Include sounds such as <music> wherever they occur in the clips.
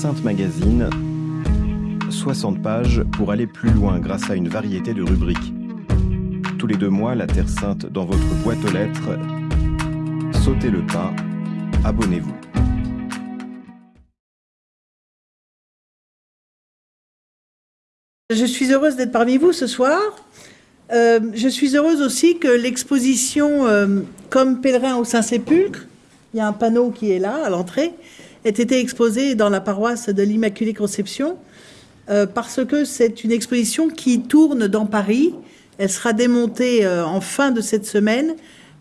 Sainte Magazine, 60 pages pour aller plus loin grâce à une variété de rubriques. Tous les deux mois, la Terre Sainte dans votre boîte aux lettres. Sautez le pas, abonnez-vous. Je suis heureuse d'être parmi vous ce soir. Euh, je suis heureuse aussi que l'exposition euh, Comme pèlerin au Saint-Sépulcre, il y a un panneau qui est là à l'entrée, ait été exposée dans la paroisse de l'Immaculée Conception, euh, parce que c'est une exposition qui tourne dans Paris. Elle sera démontée en fin de cette semaine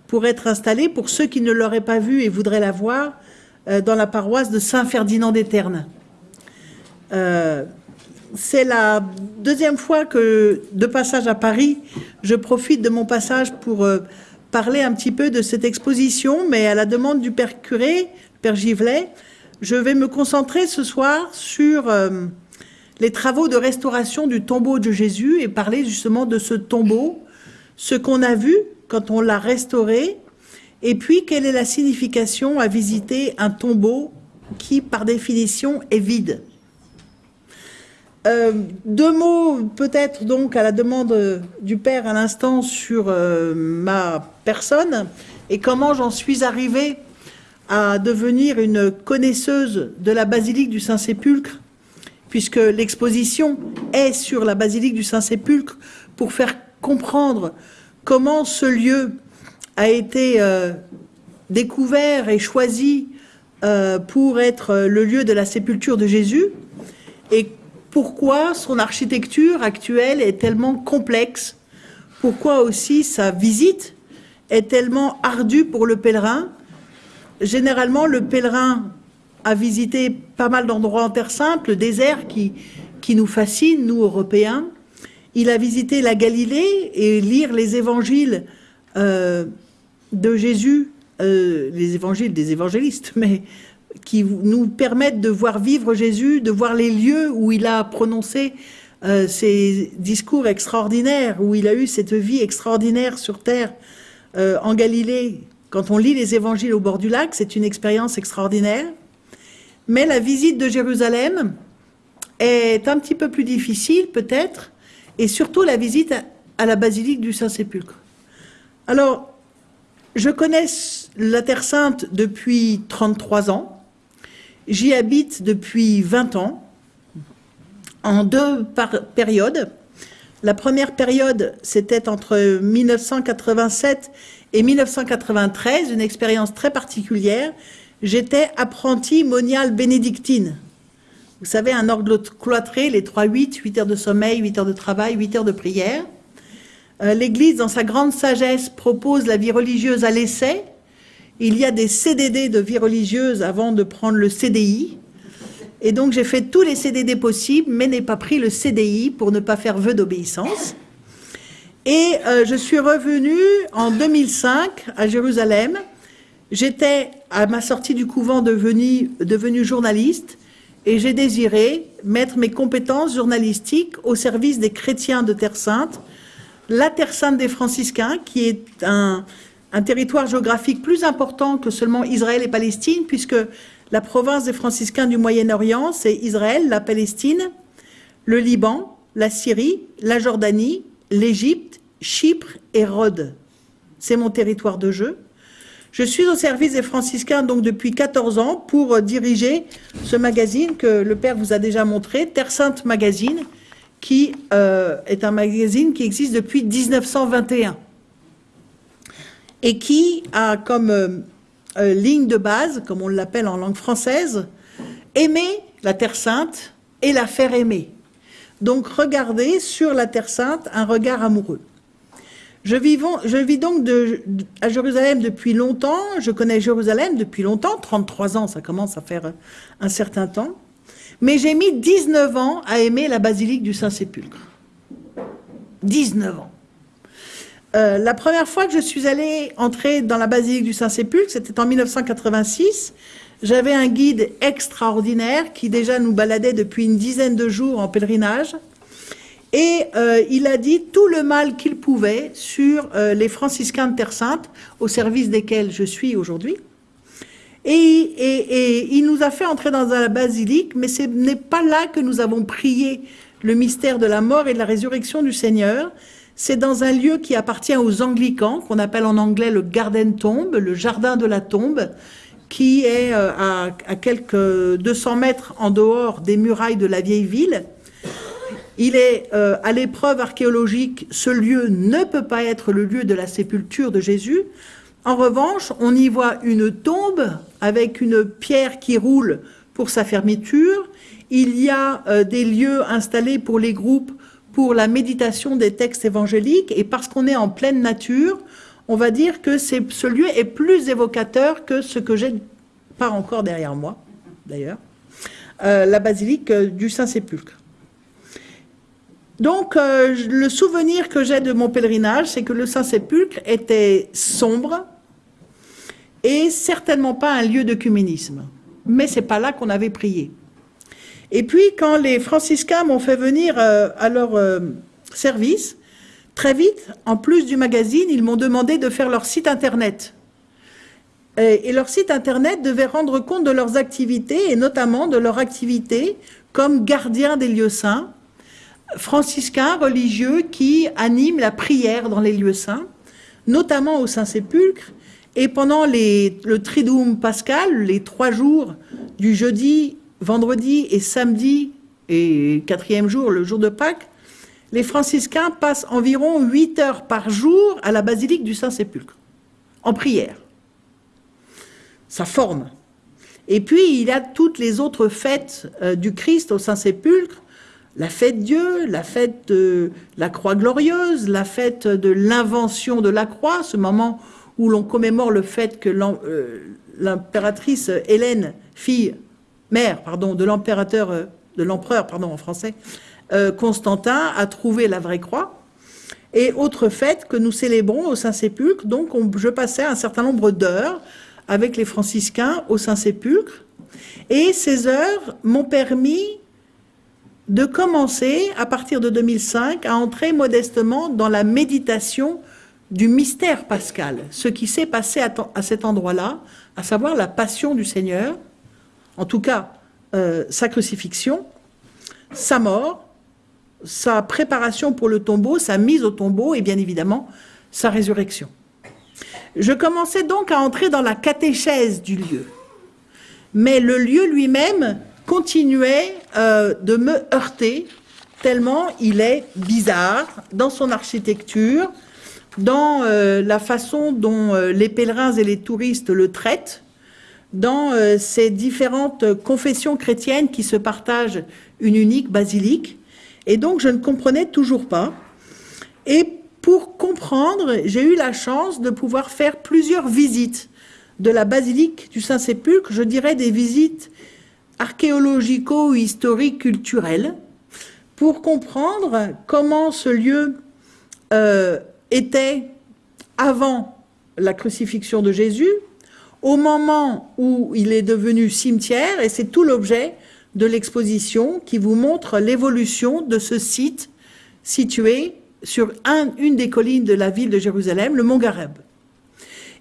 pour être installée, pour ceux qui ne l'auraient pas vue et voudraient la voir, dans la paroisse de Saint-Ferdinand d'Eterne c'est la deuxième fois que, de passage à Paris, je profite de mon passage pour euh, parler un petit peu de cette exposition, mais à la demande du Père Curé, Père Givelet, je vais me concentrer ce soir sur euh, les travaux de restauration du tombeau de Jésus et parler justement de ce tombeau, ce qu'on a vu quand on l'a restauré, et puis quelle est la signification à visiter un tombeau qui, par définition, est vide. Euh, deux mots peut-être donc à la demande du Père à l'instant sur euh, ma personne et comment j'en suis arrivée à devenir une connaisseuse de la basilique du Saint-Sépulcre, puisque l'exposition est sur la basilique du Saint-Sépulcre pour faire comprendre comment ce lieu a été euh, découvert et choisi pour être le lieu de la sépulture de Jésus et pourquoi son architecture actuelle est tellement complexe, pourquoi aussi sa visite est tellement ardue pour le pèlerin. Généralement, le pèlerin a visité pas mal d'endroits en Terre Sainte, le désert qui, qui nous fascine, nous, Européens. Il a visité la Galilée et lire les évangiles euh, de Jésus, euh, les évangiles des évangélistes, <laughs> mais qui nous permettent de voir vivre Jésus, de voir les lieux où il a prononcé euh, ses discours extraordinaires, où il a eu cette vie extraordinaire sur terre euh, en Galilée. Quand on lit les évangiles au bord du lac, c'est une expérience extraordinaire. Mais la visite de Jérusalem est un petit peu plus difficile peut-être, et surtout la visite à la basilique du Saint-Sépulcre. Alors, je connais la Terre Sainte depuis 33 ans. J'y habite depuis 20 ans, en deux périodes. La première période, c'était entre 1987 et 1993, une expérience très particulière. J'étais apprentie moniale bénédictine. Vous savez, un ordre cloîtré, les 3-8, 8 heures de sommeil, 8 heures de travail, 8 heures de prière. Euh, L'Église, dans sa grande sagesse, propose la vie religieuse à l'essai, il y a des CDD de vie religieuse avant de prendre le CDI. Et donc j'ai fait tous les CDD possibles, mais n'ai pas pris le CDI pour ne pas faire vœu d'obéissance. Et euh, je suis revenue en 2005 à Jérusalem. J'étais à ma sortie du couvent devenue, journaliste et j'ai désiré mettre mes compétences journalistiques au service des chrétiens de Terre Sainte, la Terre Sainte des franciscains, qui est un territoire géographique plus important que seulement Israël et Palestine, puisque la province des franciscains du Moyen-Orient, c'est Israël, la Palestine, le Liban, la Syrie, la Jordanie, l'Égypte, Chypre et Rhodes. C'est mon territoire de jeu. Je suis au service des franciscains donc depuis 14 ans pour diriger ce magazine que le père vous a déjà montré, Terre Sainte Magazine, qui euh, est un magazine qui existe depuis 1921 et qui a comme euh, euh, ligne de base, comme on l'appelle en langue française, aimer la Terre Sainte et la faire aimer. Donc regarder sur la Terre Sainte un regard amoureux. Je, je vis donc à Jérusalem depuis longtemps, je connais Jérusalem depuis longtemps, 33 ans, ça commence à faire un certain temps, mais j'ai mis 19 ans à aimer la basilique du Saint-Sépulcre. 19 ans. Euh, la première fois que je suis allée entrer dans la basilique du Saint-Sépulcre, c'était en 1986. J'avais un guide extraordinaire qui déjà nous baladait depuis une dizaine de jours en pèlerinage. Et euh, il a dit tout le mal qu'il pouvait sur euh, les franciscains de Terre Sainte, au service desquels je suis aujourd'hui. Et, il nous a fait entrer dans la basilique, mais ce n'est pas là que nous avons prié le mystère de la mort et de la résurrection du Seigneur. C'est dans un lieu qui appartient aux anglicans, qu'on appelle en anglais le Garden Tomb, le jardin de la tombe, qui est euh, à, à quelques 200 mètres en dehors des murailles de la vieille ville. Il est euh, à l'épreuve archéologique, ce lieu ne peut pas être le lieu de la sépulture de Jésus. En revanche, on y voit une tombe avec une pierre qui roule pour sa fermeture. Il y a euh, des lieux installés pour les groupes pour la méditation des textes évangéliques. Et parce qu'on est en pleine nature, on va dire que ce lieu est plus évocateur que ce que j'ai pas encore derrière moi, d'ailleurs, euh, la basilique du Saint-Sépulcre. Donc, euh, le souvenir que j'ai de mon pèlerinage, c'est que le Saint-Sépulcre était sombre et certainement pas un lieu d'œcuménisme. Mais c'est pas là qu'on avait prié. Et puis, quand les franciscains m'ont fait venir euh, à leur euh, service, très vite, en plus du magazine, ils m'ont demandé de faire leur site internet. Et, leur site internet devait rendre compte de leurs activités, et notamment de leur activité comme gardien des lieux saints, franciscain religieux qui anime la prière dans les lieux saints, notamment au Saint-Sépulcre, et pendant le Triduum pascal, les trois jours du jeudi, vendredi et samedi, et quatrième jour, le jour de Pâques, les franciscains passent environ huit heures par jour à la basilique du Saint-Sépulcre, en prière. Ça forme. Et puis, il y a toutes les autres fêtes euh, du Christ au Saint-Sépulcre, la fête Dieu, la fête de la croix glorieuse, la fête de l'invention de la croix, ce moment où l'on commémore le fait que euh, l'impératrice Hélène, fille, mère, pardon, de l'impérateur, euh, de l'empereur, en français, Constantin a trouvé la vraie croix. Et autre fête que nous célébrons au Saint-Sépulcre, donc je passais un certain nombre d'heures avec les franciscains au Saint-Sépulcre, et ces heures m'ont permis de commencer, à partir de 2005, à entrer modestement dans la méditation du mystère pascal, ce qui s'est passé à, cet endroit-là, à savoir la passion du Seigneur, en tout cas euh, sa crucifixion, sa mort, sa préparation pour le tombeau, sa mise au tombeau et bien évidemment sa résurrection. Je commençais donc à entrer dans la catéchèse du lieu. Mais le lieu lui-même continuait euh, de me heurter tellement il est bizarre dans son architecture, dans euh, la façon dont euh, les pèlerins et les touristes le traitent, dans ces différentes confessions chrétiennes qui se partagent une unique basilique. Et donc, je ne comprenais toujours pas. Et pour comprendre, j'ai eu la chance de pouvoir faire plusieurs visites de la basilique du Saint-Sépulcre, je dirais des visites archéologico-historique culturel pour comprendre comment ce lieu euh, était avant la crucifixion de Jésus, au moment où il est devenu cimetière, et c'est tout l'objet de l'exposition qui vous montre l'évolution de ce site situé sur une des collines de la ville de Jérusalem, le mont Gareb.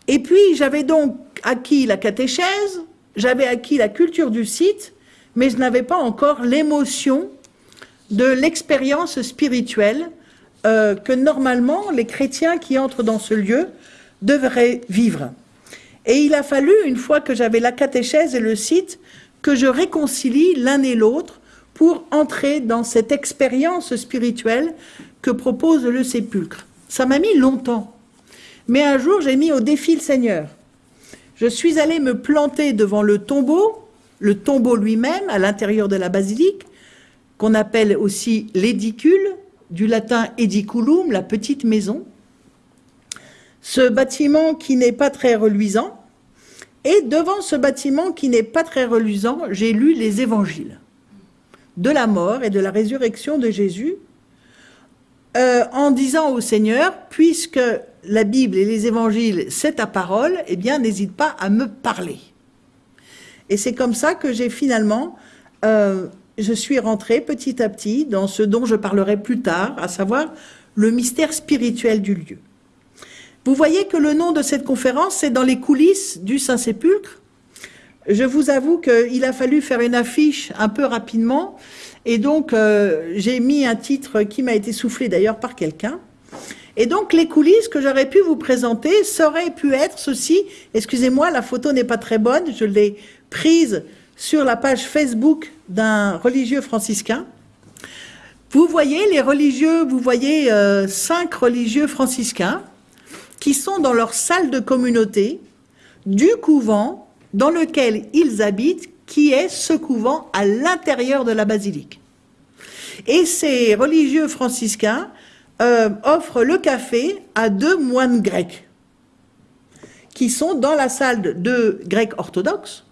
Et puis, j'avais donc acquis la catéchèse, j'avais acquis la culture du site, mais je n'avais pas encore l'émotion de l'expérience spirituelle euh, que normalement les chrétiens qui entrent dans ce lieu devraient vivre. Et il a fallu, une fois que j'avais la catéchèse et le site, que je réconcilie l'un et l'autre pour entrer dans cette expérience spirituelle que propose le sépulcre. Ça m'a mis longtemps. Mais un jour, j'ai mis au défi le Seigneur. Je suis allé me planter devant le tombeau, le tombeau lui-même, à l'intérieur de la basilique, qu'on appelle aussi l'édicule, du latin ediculum, la petite maison. Ce bâtiment qui n'est pas très reluisant. Et devant ce bâtiment qui n'est pas très reluisant, j'ai lu les évangiles de la mort et de la résurrection de Jésus, euh, en disant au Seigneur, puisque la Bible et les évangiles, c'est ta parole, eh bien, n'hésite pas à me parler. Et c'est comme ça que j'ai finalement, euh, je suis rentrée petit à petit dans ce dont je parlerai plus tard, à savoir le mystère spirituel du lieu. Vous voyez que le nom de cette conférence, c'est dans les coulisses du Saint-Sépulcre. je vous avoue qu'il a fallu faire une affiche un peu rapidement, et donc euh, j'ai mis un titre qui m'a été soufflé d'ailleurs par quelqu'un. Et donc les coulisses que j'aurais pu vous présenter seraient pu être ceci. Excusez-moi, la photo n'est pas très bonne, je l'ai prise sur la page Facebook d'un religieux franciscain. Vous voyez les religieux, vous voyez euh, cinq religieux franciscains qui sont dans leur salle de communauté du couvent dans lequel ils habitent, qui est ce couvent à l'intérieur de la basilique. Et ces religieux franciscains euh, offrent le café à deux moines grecs qui sont dans la salle de, grecs orthodoxes,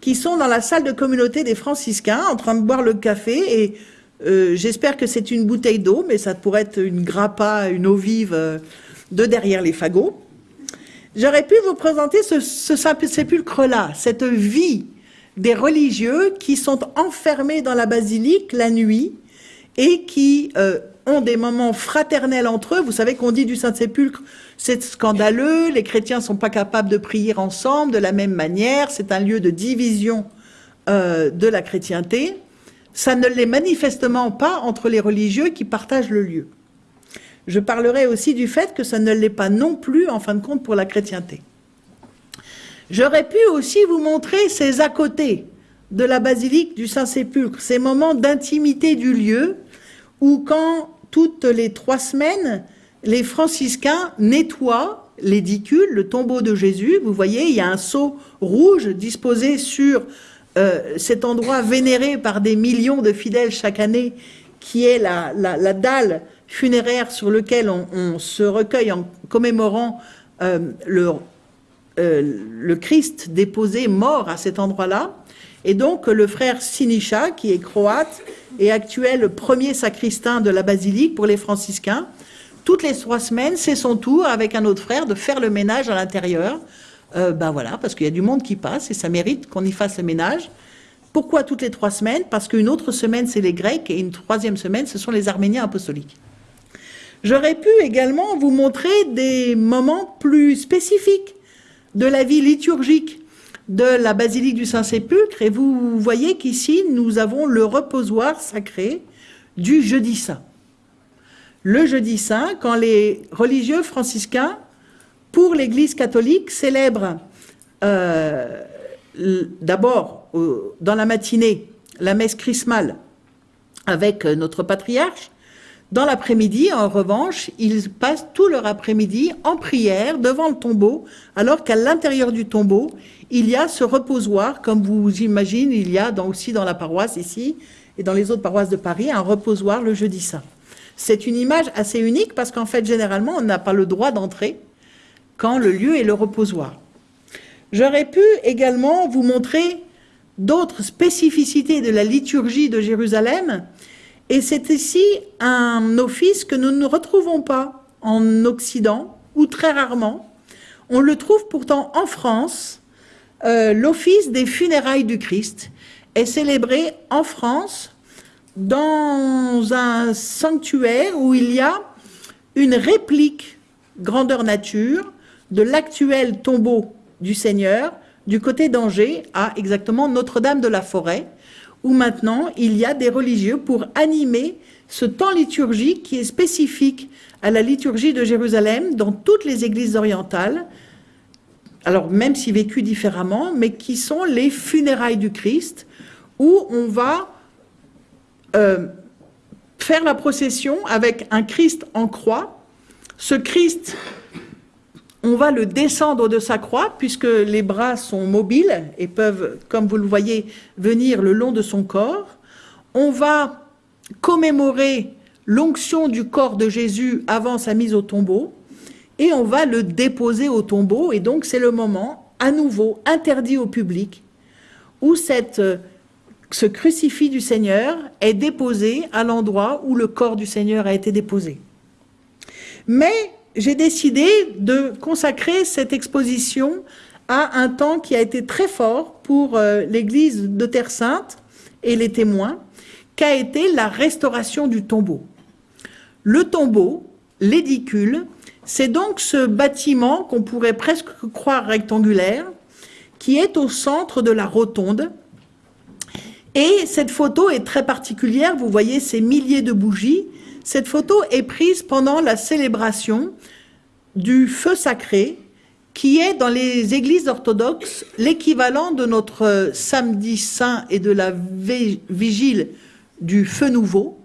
qui sont dans la salle de communauté des franciscains en train de boire le café et euh, j'espère que c'est une bouteille d'eau, mais ça pourrait être une grappa, une eau vive euh, de derrière les fagots. J'aurais pu vous présenter ce, sépulcre-là, cette vie des religieux qui sont enfermés dans la basilique la nuit et qui euh, ont des moments fraternels entre eux. Vous savez qu'on dit du Saint-Sépulcre, c'est scandaleux, les chrétiens ne sont pas capables de prier ensemble de la même manière, c'est un lieu de division euh, de la chrétienté. Ça ne l'est manifestement pas entre les religieux qui partagent le lieu. Je parlerai aussi du fait que ça ne l'est pas non plus, en fin de compte, pour la chrétienté. J'aurais pu aussi vous montrer ces à côté de la basilique du Saint-Sépulcre, ces moments d'intimité du lieu, où quand toutes les trois semaines, les franciscains nettoient l'édicule, le tombeau de Jésus. Vous voyez, il y a un seau rouge disposé sur euh, cet endroit vénéré par des millions de fidèles chaque année, qui est la, la dalle funéraire sur lequel on, se recueille en commémorant euh, le, euh, le Christ déposé mort à cet endroit-là. Et donc le frère Sinisha, qui est croate et actuel premier sacristain de la basilique pour les franciscains, toutes les trois semaines, c'est son tour avec un autre frère de faire le ménage à l'intérieur. Euh, ben voilà, parce qu'il y a du monde qui passe et ça mérite qu'on y fasse le ménage. Pourquoi toutes les trois semaines? Parce qu'une autre semaine, c'est les Grecs et une troisième semaine, ce sont les Arméniens apostoliques. J'aurais pu également vous montrer des moments plus spécifiques de la vie liturgique de la basilique du Saint-Sépulcre et vous voyez qu'ici nous avons le reposoir sacré du jeudi saint. Le jeudi saint, quand les religieux franciscains, pour l'Église catholique, célèbrent euh, d'abord dans la matinée la messe chrismale avec notre patriarche, dans l'après-midi, en revanche, ils passent tout leur après-midi en prière devant le tombeau, alors qu'à l'intérieur du tombeau, il y a ce reposoir, comme vous imaginez, il y a aussi dans la paroisse ici et dans les autres paroisses de Paris, un reposoir le jeudi saint. C'est une image assez unique parce qu'en fait, généralement, on n'a pas le droit d'entrer quand le lieu est le reposoir. J'aurais pu également vous montrer d'autres spécificités de la liturgie de Jérusalem et c'est ici un office que nous ne retrouvons pas en Occident, ou très rarement. On le trouve pourtant en France. Euh, l'office des funérailles du Christ est célébré en France dans un sanctuaire où il y a une réplique grandeur nature de l'actuel tombeau du Seigneur du côté d'Angers à exactement Notre-Dame de la Forêt, où maintenant il y a des religieux pour animer ce temps liturgique qui est spécifique à la liturgie de Jérusalem dans toutes les églises orientales, alors même si vécu différemment, mais qui sont les funérailles du Christ, où on va euh, faire la procession avec un Christ en croix. Ce Christ on va le descendre de sa croix, puisque les bras sont mobiles et peuvent, comme vous le voyez, venir le long de son corps. On va commémorer l'onction du corps de Jésus avant sa mise au tombeau, et on va le déposer au tombeau, et donc c'est le moment, à nouveau, interdit au public, où cette, ce crucifix du Seigneur est déposé à l'endroit où le corps du Seigneur a été déposé. Mais j'ai décidé de consacrer cette exposition à un temps qui a été très fort pour euh, l'Église de Terre Sainte et les témoins, qu'a été la restauration du tombeau. Le tombeau, l'édicule, c'est donc ce bâtiment qu'on pourrait presque croire rectangulaire, qui est au centre de la rotonde. Et cette photo est très particulière, vous voyez ces milliers de bougies. Cette photo est prise pendant la célébration du feu sacré, qui est dans les églises orthodoxes l'équivalent de notre samedi saint et de la vigile du feu nouveau,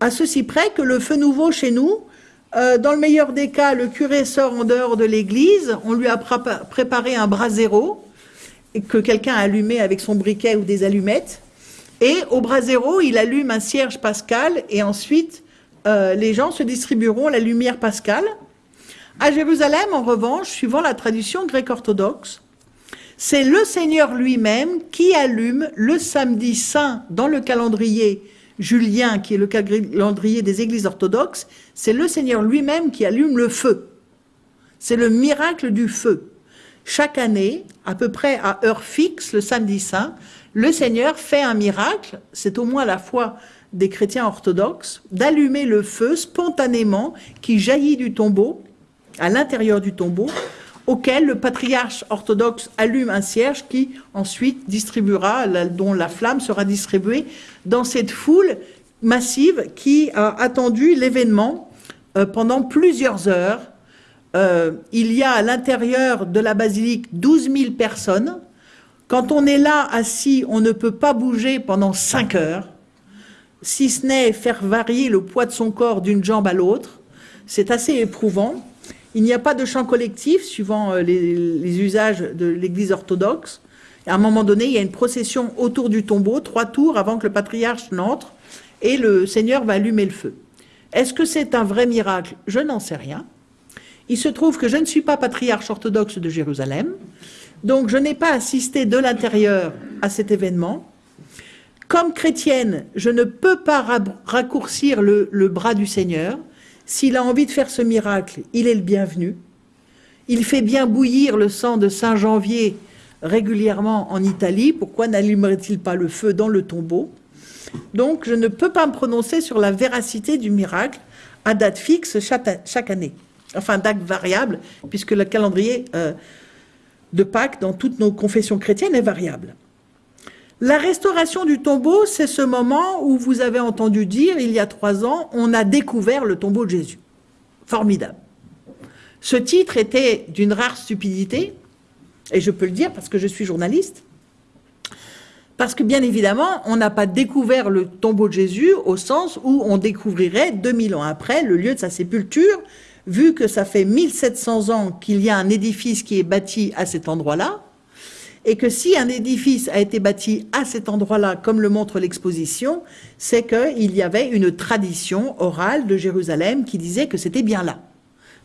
à ceci près que le feu nouveau chez nous, euh, dans le meilleur des cas, le curé sort en dehors de l'église, on lui a préparé un brasero que quelqu'un a allumé avec son briquet ou des allumettes, et au brasero, il allume un cierge pascal, et ensuite, euh, les gens se distribueront la lumière pascale. À Jérusalem, en revanche, suivant la tradition grecque-orthodoxe, c'est le Seigneur lui-même qui allume le samedi saint dans le calendrier julien, qui est le calendrier des églises orthodoxes, c'est le Seigneur lui-même qui allume le feu. C'est le miracle du feu. Chaque année, à peu près à heure fixe, le samedi saint, le Seigneur fait un miracle, c'est au moins la foi des chrétiens orthodoxes, d'allumer le feu spontanément qui jaillit du tombeau à l'intérieur du tombeau, auquel le patriarche orthodoxe allume un cierge qui ensuite distribuera, dont la flamme sera distribuée dans cette foule massive qui a attendu l'événement euh, pendant plusieurs heures. Euh, il y a à l'intérieur de la basilique 12 000 personnes. Quand on est là assis, on ne peut pas bouger pendant 5 heures, si ce n'est faire varier le poids de son corps d'une jambe à l'autre. C'est assez éprouvant. Il n'y a pas de chant collectif suivant euh, les, usages de l'Église orthodoxe. À un moment donné, il y a une procession autour du tombeau, trois tours avant que le patriarche n'entre, et le Seigneur va allumer le feu. Est-ce que c'est un vrai miracle? Je n'en sais rien. Il se trouve que je ne suis pas patriarche orthodoxe de Jérusalem, donc je n'ai pas assisté de l'intérieur à cet événement. Comme chrétienne, je ne peux pas raccourcir le bras du Seigneur. S'il a envie de faire ce miracle, il est le bienvenu. Il fait bien bouillir le sang de Saint Janvier régulièrement en Italie. Pourquoi n'allumerait-il pas le feu dans le tombeau? Donc, je ne peux pas me prononcer sur la véracité du miracle à date fixe chaque, année. Enfin, date variable, puisque le calendrier euh, de Pâques dans toutes nos confessions chrétiennes est variable. La restauration du tombeau, c'est ce moment où vous avez entendu dire, il y a trois ans, on a découvert le tombeau de Jésus. Formidable. Ce titre était d'une rare stupidité, et je peux le dire parce que je suis journaliste, parce que bien évidemment, on n'a pas découvert le tombeau de Jésus au sens où on découvrirait 2000 ans après le lieu de sa sépulture, vu que ça fait 1700 ans qu'il y a un édifice qui est bâti à cet endroit-là, et que si un édifice a été bâti à cet endroit-là, comme le montre l'exposition, c'est qu'il y avait une tradition orale de Jérusalem qui disait que c'était bien là.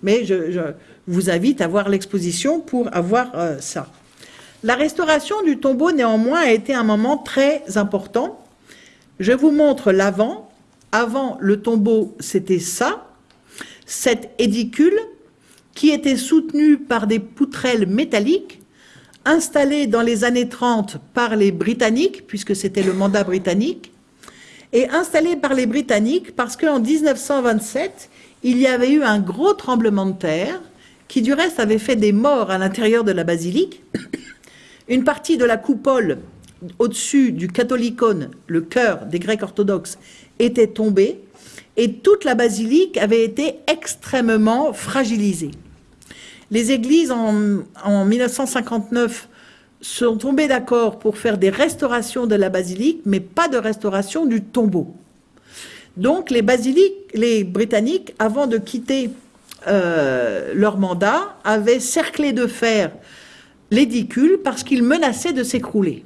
Mais je, vous invite à voir l'exposition pour avoir euh, ça. La restauration du tombeau, néanmoins, a été un moment très important. Je vous montre l'avant. Avant, le tombeau, c'était ça, cette édicule qui était soutenue par des poutrelles métalliques installé dans les années 30 par les Britanniques, puisque c'était le mandat britannique, et installé par les Britanniques parce qu'en 1927, il y avait eu un gros tremblement de terre qui du reste avait fait des morts à l'intérieur de la basilique. Une partie de la coupole au-dessus du catholicone, le cœur des Grecs orthodoxes, était tombée et toute la basilique avait été extrêmement fragilisée. Les églises, en, 1959, sont tombées d'accord pour faire des restaurations de la basilique, mais pas de restauration du tombeau. Donc les basiliques, les Britanniques, avant de quitter euh, leur mandat, avaient cerclé de fer l'édicule parce qu'il menaçait de s'écrouler.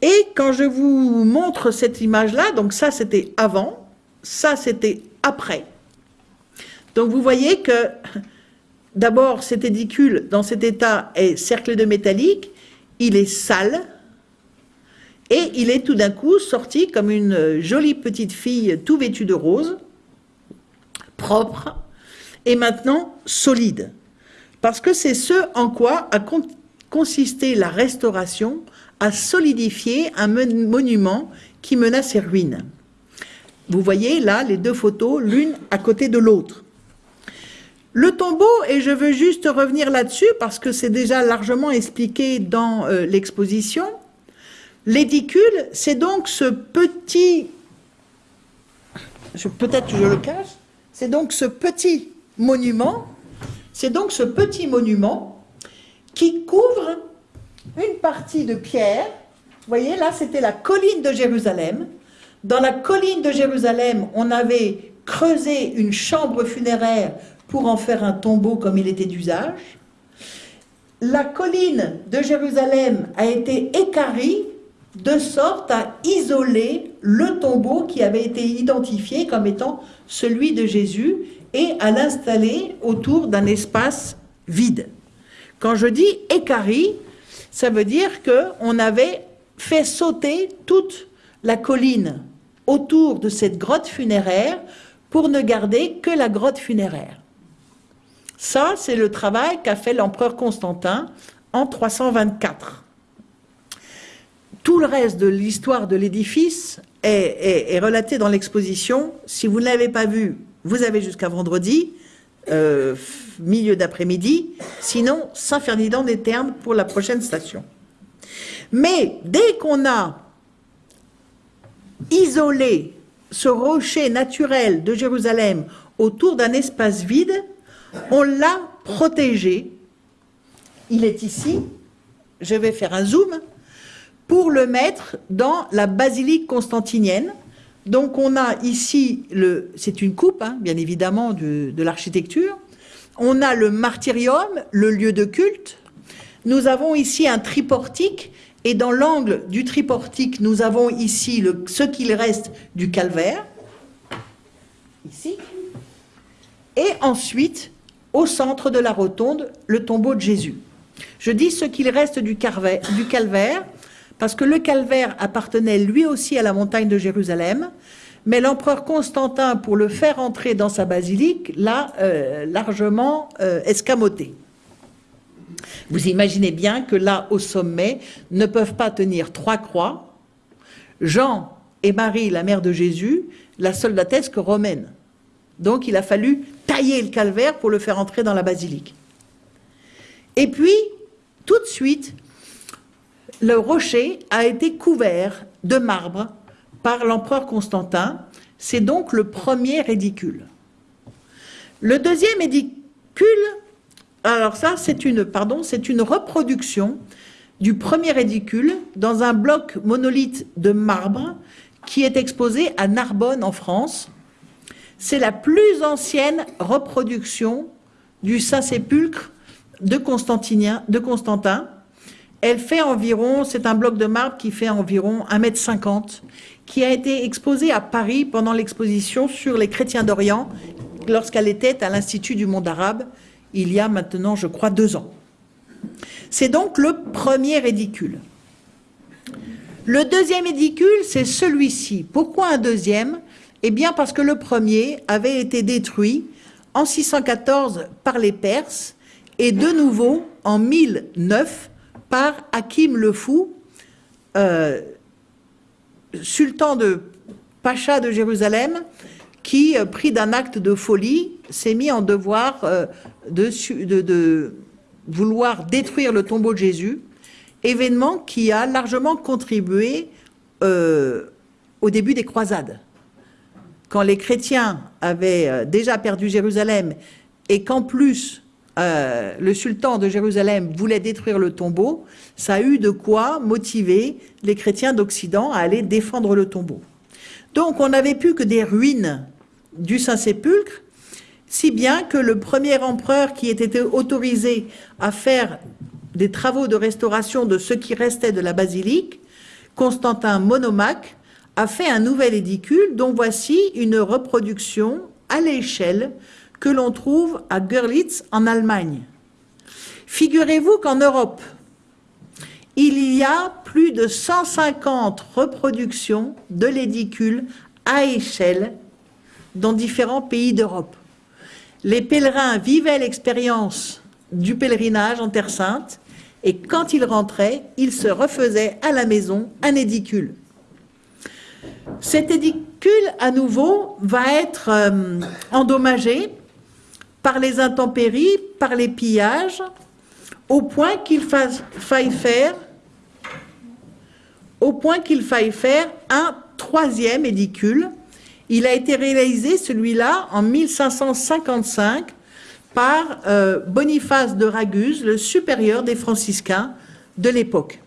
Et quand je vous montre cette image-là, donc ça c'était avant, ça c'était après. Donc vous voyez que D'abord, cet édicule, dans cet état, est cerclé de métallique, il est sale, et il est tout d'un coup sorti comme une jolie petite fille tout vêtue de rose, propre, et maintenant solide. Parce que c'est ce en quoi a consisté la restauration, à solidifier un monument qui mena ses ruines. Vous voyez là les deux photos, l'une à côté de l'autre. Le tombeau, et je veux juste revenir là-dessus parce que c'est déjà largement expliqué dans euh, l'exposition, l'édicule, c'est donc ce petit, peut-être je le cache, c'est donc ce petit monument, c'est donc ce petit monument qui couvre une partie de pierre. Vous voyez, là, c'était la colline de Jérusalem. Dans la colline de Jérusalem, on avait creusé une chambre funéraire pour en faire un tombeau comme il était d'usage. La colline de Jérusalem a été écarie de sorte à isoler le tombeau qui avait été identifié comme étant celui de Jésus et à l'installer autour d'un espace vide. Quand je dis écarie, ça veut dire qu'on avait fait sauter toute la colline autour de cette grotte funéraire pour ne garder que la grotte funéraire. Ça, c'est le travail qu'a fait l'empereur Constantin en 324. Tout le reste de l'histoire de l'édifice est, relaté dans l'exposition. Si vous ne l'avez pas vu, vous avez jusqu'à vendredi, euh, milieu d'après-midi. Sinon, Saint-Ferdinand des Termes pour la prochaine station. Mais dès qu'on a isolé ce rocher naturel de Jérusalem autour d'un espace vide, on l'a protégé. Il est ici. Je vais faire un zoom pour le mettre dans la basilique constantinienne. Donc on a ici, c'est une coupe, hein, bien évidemment, de, l'architecture. On a le martyrium, le lieu de culte. Nous avons ici un triportique et dans l'angle du triportique, nous avons ici ce qu'il reste du calvaire, ici, et ensuite, au centre de la rotonde, le tombeau de Jésus. Je dis ce qu'il reste du calvaire, parce que le calvaire appartenait lui aussi à la montagne de Jérusalem, mais l'empereur Constantin, pour le faire entrer dans sa basilique, l'a euh, largement euh, escamoté. Vous imaginez bien que là, au sommet, ne peuvent pas tenir trois croix. Jean et Marie, la mère de Jésus, la soldatesque romaine. Donc il a fallu tailler le calvaire pour le faire entrer dans la basilique. Et puis, tout de suite, le rocher a été couvert de marbre par l'empereur Constantin. C'est donc le premier édicule. Le deuxième édicule alors ça, c'est une, pardon, c'est une reproduction du premier édicule dans un bloc monolithe de marbre qui est exposé à Narbonne en France. C'est la plus ancienne reproduction du Saint-Sépulcre de, Constantin. Elle fait environ, c'est un bloc de marbre qui fait environ 1,50 m, qui a été exposé à Paris pendant l'exposition sur les chrétiens d'Orient, lorsqu'elle était à l'Institut du monde arabe, il y a maintenant, je crois, deux ans. C'est donc le premier édicule. Le deuxième édicule, c'est celui-ci. Pourquoi un deuxième? Eh bien parce que le premier avait été détruit en 614 par les Perses et de nouveau en 1009 par Hakim le Fou, euh, sultan de Pacha de Jérusalem, qui, euh, pris d'un acte de folie, s'est mis en devoir euh, de, vouloir détruire le tombeau de Jésus, événement qui a largement contribué au début des croisades. Quand les chrétiens avaient déjà perdu Jérusalem et qu'en plus le sultan de Jérusalem voulait détruire le tombeau, ça a de quoi motiver les chrétiens d'Occident à aller défendre le tombeau. Donc on n'avait plus que des ruines du Saint-Sépulcre, si bien que le premier empereur qui était autorisé à faire des travaux de restauration de ce qui restait de la basilique, Constantin Monomaque, a fait un nouvel édicule dont voici une reproduction à l'échelle que l'on trouve à Görlitz en Allemagne. Figurez-vous qu'en Europe, il y a plus de 150 reproductions de l'édicule à échelle dans différents pays d'Europe. Les pèlerins vivaient l'expérience du pèlerinage en Terre Sainte et quand ils rentraient, ils se refaisaient à la maison un édicule. Cet édicule, à nouveau, va être euh, endommagé par les intempéries, par les pillages, au point qu'il faille faire un troisième édicule. Il a été réalisé, celui-là, en 1555 par euh, Boniface de Raguse, le supérieur des franciscains de l'époque.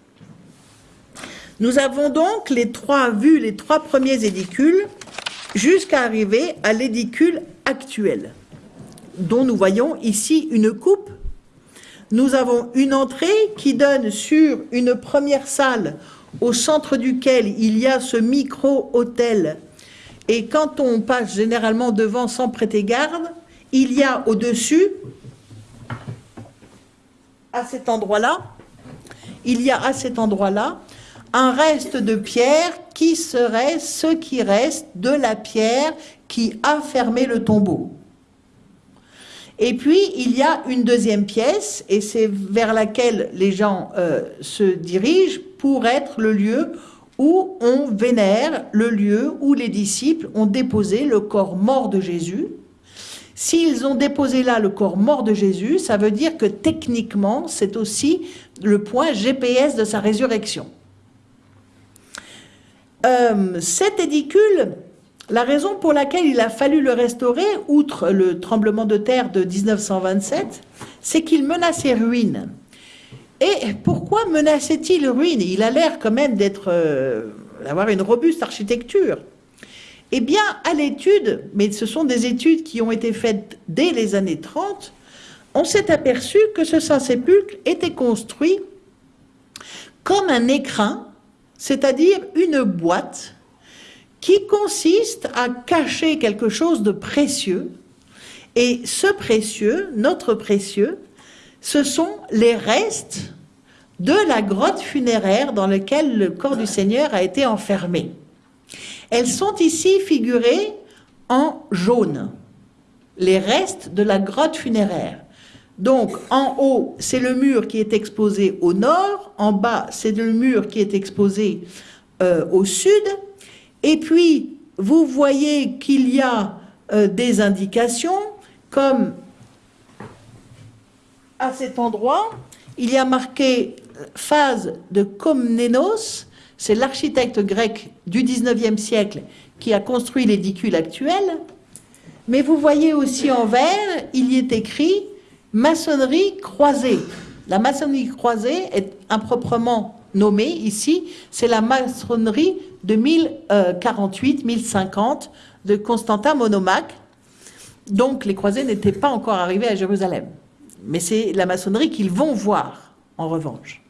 Nous avons donc les trois, vu les trois premiers édicules jusqu'à arriver à l'édicule actuel, dont nous voyons ici une coupe. Nous avons une entrée qui donne sur une première salle au centre duquel il y a ce micro-hôtel. Et quand on passe généralement devant sans prêter garde, il y a au-dessus, à cet endroit-là, il y a à cet endroit-là un reste de pierre qui serait ce qui reste de la pierre qui a fermé le tombeau. Et puis, il y a une deuxième pièce, et c'est vers laquelle les gens euh, se dirigent pour être le lieu où on vénère, le lieu où les disciples ont déposé le corps mort de Jésus. S'ils ont déposé là le corps mort de Jésus, ça veut dire que techniquement, c'est aussi le point GPS de sa résurrection. Euh, cet édicule la raison pour laquelle il a fallu le restaurer, outre le tremblement de terre de 1927, c'est qu'il menaçait ruine. Et pourquoi menaçait-il ruine? Il a l'air quand même euh, d'avoir une robuste architecture. Eh bien, à l'étude, mais ce sont des études qui ont été faites dès les années 30, on s'est aperçu que ce Saint-Sépulcre était construit comme un écrin, c'est-à-dire une boîte qui consiste à cacher quelque chose de précieux. Et ce précieux, notre précieux, ce sont les restes de la grotte funéraire dans laquelle le corps du Seigneur a été enfermé. Elles sont ici figurées en jaune, les restes de la grotte funéraire. Donc, en haut, c'est le mur qui est exposé au nord, en bas, c'est le mur qui est exposé euh, au sud, et puis, vous voyez qu'il y a euh, des indications, comme à cet endroit, il y a marqué euh, phase de Komnenos, c'est l'architecte grec du 19e siècle qui a construit l'édicule actuel, mais vous voyez aussi en vert, il y est écrit maçonnerie croisée. La maçonnerie croisée est improprement nommée ici, c'est la maçonnerie de 1048-1050 de Constantin Monomaque. Donc les croisés n'étaient pas encore arrivés à Jérusalem. Mais c'est la maçonnerie qu'ils vont voir, en revanche.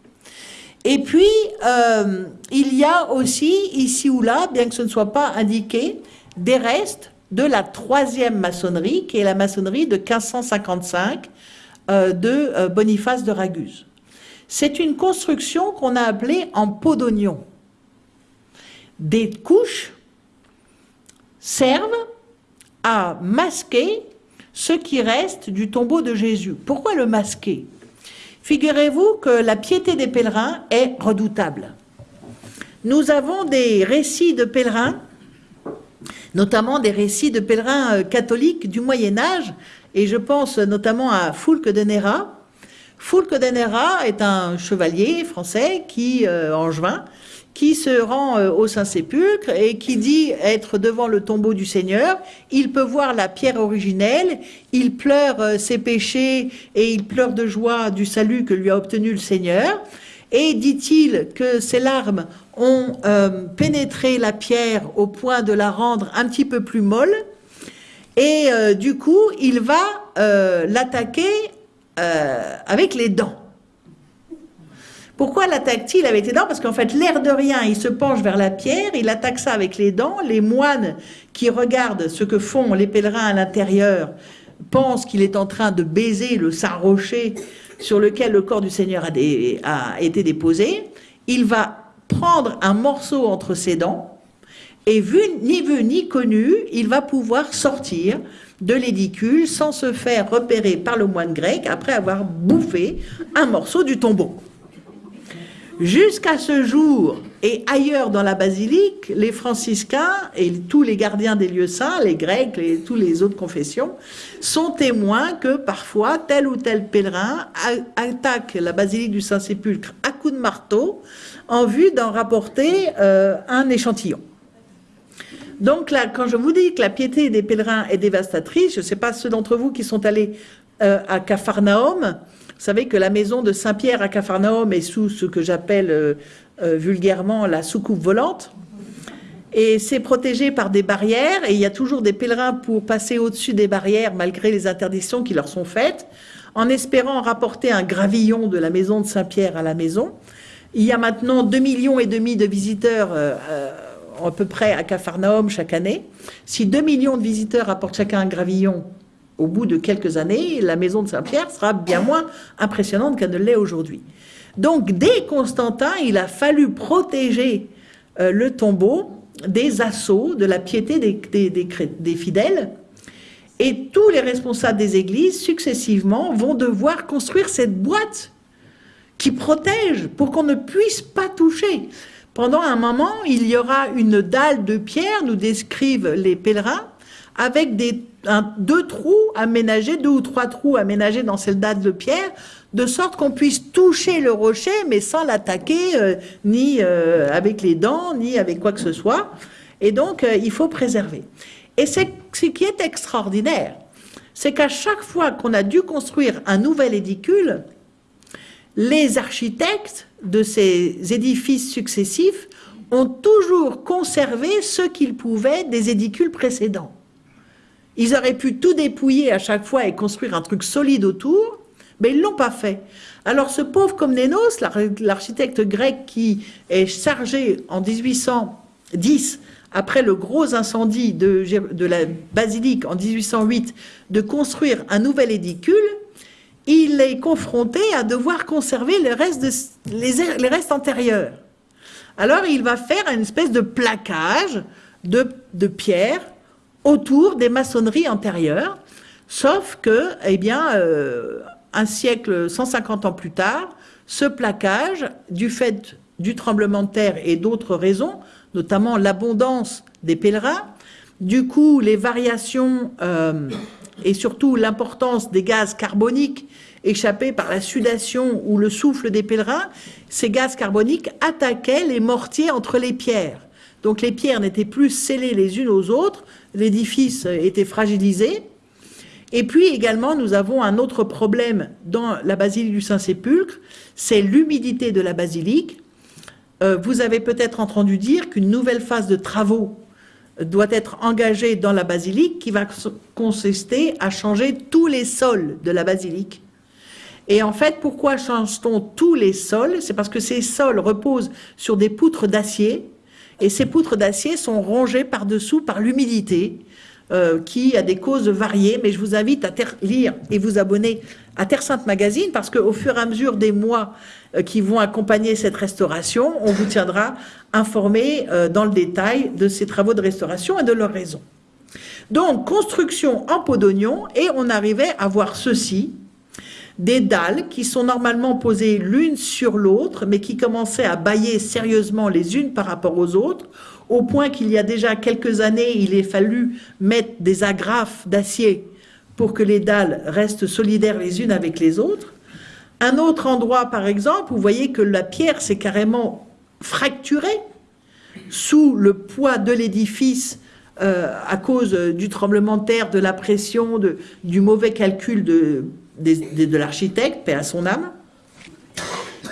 Et puis, euh, il y a aussi, ici ou là, bien que ce ne soit pas indiqué, des restes de la troisième maçonnerie, qui est la maçonnerie de 1555 euh, de euh, Boniface de Raguse. C'est une construction qu'on a appelée en peau d'oignon des couches servent à masquer ce qui reste du tombeau de Jésus. Pourquoi le masquer? Figurez-vous que la piété des pèlerins est redoutable. Nous avons des récits de pèlerins, notamment des récits de pèlerins euh, catholiques du Moyen Âge, et je pense notamment à Foulque de Néra. Foulque de Néra est un chevalier français qui, euh, en juin, qui se rend euh, au Saint-Sépulcre et qui dit être devant le tombeau du Seigneur. Il peut voir la pierre originelle, il pleure euh, ses péchés et il pleure de joie du salut que lui a obtenu le Seigneur. Et dit-il que ses larmes ont euh, pénétré la pierre au point de la rendre un petit peu plus molle. Et du coup, il va l'attaquer avec les dents. Pourquoi l'attaque-t-il avec les dents? Parce qu'en fait, l'air de rien, il se penche vers la pierre, il attaque ça avec les dents. Les moines qui regardent ce que font les pèlerins à l'intérieur pensent qu'il est en train de baiser le saint rocher sur lequel le corps du Seigneur a, été déposé. Il va prendre un morceau entre ses dents et vu, ni vu ni connu, il va pouvoir sortir de l'édicule sans se faire repérer par le moine grec après avoir bouffé un morceau du tombeau. Jusqu'à ce jour, et ailleurs dans la basilique, les franciscains et tous les gardiens des lieux saints, les grecs, et tous les autres confessions, sont témoins que parfois tel ou tel pèlerin attaque la basilique du Saint-Sépulcre à coups de marteau en vue d'en rapporter euh, un échantillon. Donc là, quand je vous dis que la piété des pèlerins est dévastatrice, je ne sais pas ceux d'entre vous qui sont allés euh, à Capharnaüm, savez que la maison de Saint-Pierre à Capharnaüm est sous ce que j'appelle euh, euh, vulgairement la soucoupe volante. Et c'est protégé par des barrières, et il y a toujours des pèlerins pour passer au-dessus des barrières malgré les interdictions qui leur sont faites, en espérant rapporter un gravillon de la maison de Saint-Pierre à la maison. Il y a maintenant 2 millions et demi de visiteurs euh, à peu près à Capharnaüm chaque année. Si 2 millions de visiteurs apportent chacun un gravillon, au bout de quelques années, la maison de Saint-Pierre sera bien moins impressionnante qu'elle ne l'est aujourd'hui. Donc, dès Constantin, il a fallu protéger euh, le tombeau des assauts, de la piété des, des, fidèles, et tous les responsables des églises, successivement, vont devoir construire cette boîte qui protège pour qu'on ne puisse pas toucher. Pendant un moment, il y aura une dalle de pierre, nous décrivent les pèlerins, avec deux trous aménagés, deux ou trois trous aménagés dans cette date de pierre, de sorte qu'on puisse toucher le rocher, mais sans l'attaquer, euh, ni euh, avec les dents, ni avec quoi que ce soit. Et donc, euh, il faut préserver. Et ce qui est extraordinaire, c'est qu'à chaque fois qu'on a dû construire un nouvel édicule, les architectes de ces édifices successifs ont toujours conservé ce qu'ils pouvaient des édicules précédents. Ils auraient pu tout dépouiller à chaque fois et construire un truc solide autour, mais ils l'ont pas fait. Alors ce pauvre Komnenos, l'architecte grec qui est chargé en 1810, après le gros incendie de, la basilique en 1808, de construire un nouvel édicule, il est confronté à devoir conserver les restes, les, restes antérieurs. Alors il va faire une espèce de plaquage de, de pierre autour des maçonneries antérieures, sauf que, eh bien, euh, un siècle, 150 ans plus tard, ce plaquage, du fait du tremblement de terre et d'autres raisons, notamment l'abondance des pèlerins, du coup, les variations euh, et surtout l'importance des gaz carboniques échappés par la sudation ou le souffle des pèlerins, ces gaz carboniques attaquaient les mortiers entre les pierres. Donc les pierres n'étaient plus scellées les unes aux autres, l'édifice était fragilisé. Et puis également, nous avons un autre problème dans la basilique du Saint-Sépulcre, c'est l'humidité de la basilique. Euh, vous avez peut-être entendu dire qu'une nouvelle phase de travaux doit être engagée dans la basilique qui va consister à changer tous les sols de la basilique. Et en fait, pourquoi change-t-on tous les sols? C'est parce que ces sols reposent sur des poutres d'acier et ces poutres d'acier sont rongées par-dessous par, l'humidité, euh, qui a des causes variées, mais je vous invite à lire et vous abonner à Terre Sainte Magazine, parce qu'au fur et à mesure des mois euh, qui vont accompagner cette restauration, on vous tiendra informé euh, dans le détail de ces travaux de restauration et de leurs raisons. Donc, construction en pot d'oignon, et on arrivait à voir ceci, des dalles qui sont normalement posées l'une sur l'autre, mais qui commençaient à bailler sérieusement les unes par rapport aux autres, au point qu'il y a déjà quelques années, il est fallu mettre des agrafes d'acier pour que les dalles restent solidaires les unes avec les autres. Un autre endroit, par exemple, vous voyez que la pierre s'est carrément fracturée sous le poids de l'édifice euh, à cause du tremblement de terre, de la pression, du mauvais calcul de de, l'architecte, paix à son âme.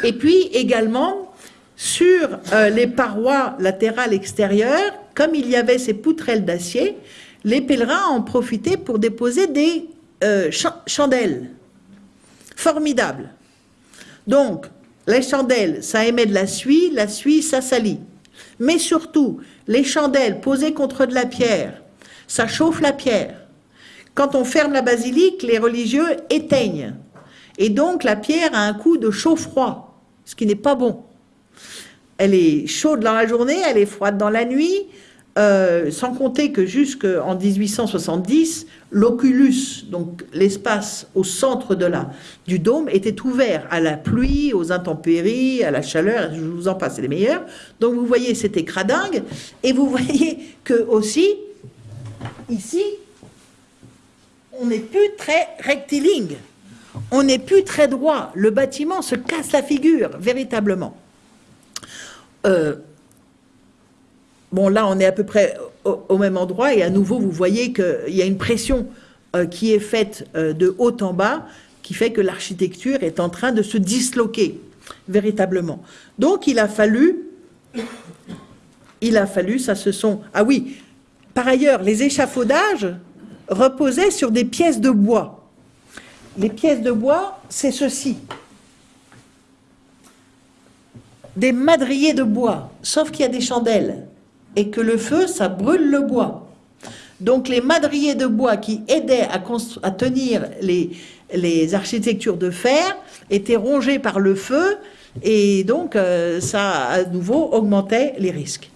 Et puis également, sur euh, les parois latérales extérieures, comme il y avait ces poutrelles d'acier, les pèlerins en profitaient pour déposer des euh, chandelles. Formidables. Donc, les chandelles, ça émet de la suie, la suie, ça salit. Mais surtout, les chandelles posées contre de la pierre, ça chauffe la pierre. Quand on ferme la basilique, les religieux éteignent. Et donc la pierre a un coup de chaud-froid, ce qui n'est pas bon. Elle est chaude dans la journée, elle est froide dans la nuit. euh, sans compter que jusqu'en 1870, l'oculus, donc l'espace au centre de la, du dôme, était ouvert à la pluie, aux intempéries, à la chaleur, je vous en passe, les meilleurs. Donc vous voyez, c'était cradingue, et vous voyez que aussi, ici, on n'est plus très rectiligne, on n'est plus très droit, le bâtiment se casse la figure, véritablement. Euh, Bon, là, on est à peu près au, même endroit, et à nouveau, vous voyez qu'il y a une pression euh, qui est faite euh, de haut en bas, qui fait que l'architecture est en train de se disloquer, véritablement. Donc, il a fallu, il a fallu, ça se sont... Ah oui, par ailleurs, les échafaudages reposaient sur des pièces de bois. Les pièces de bois, c'est ceci. Des madriers de bois, sauf qu'il y a des chandelles et que le feu, ça brûle le bois. Donc les madriers de bois qui aidaient à, tenir les, les, architectures de fer étaient rongés par le feu et donc euh, ça à nouveau augmentait les risques.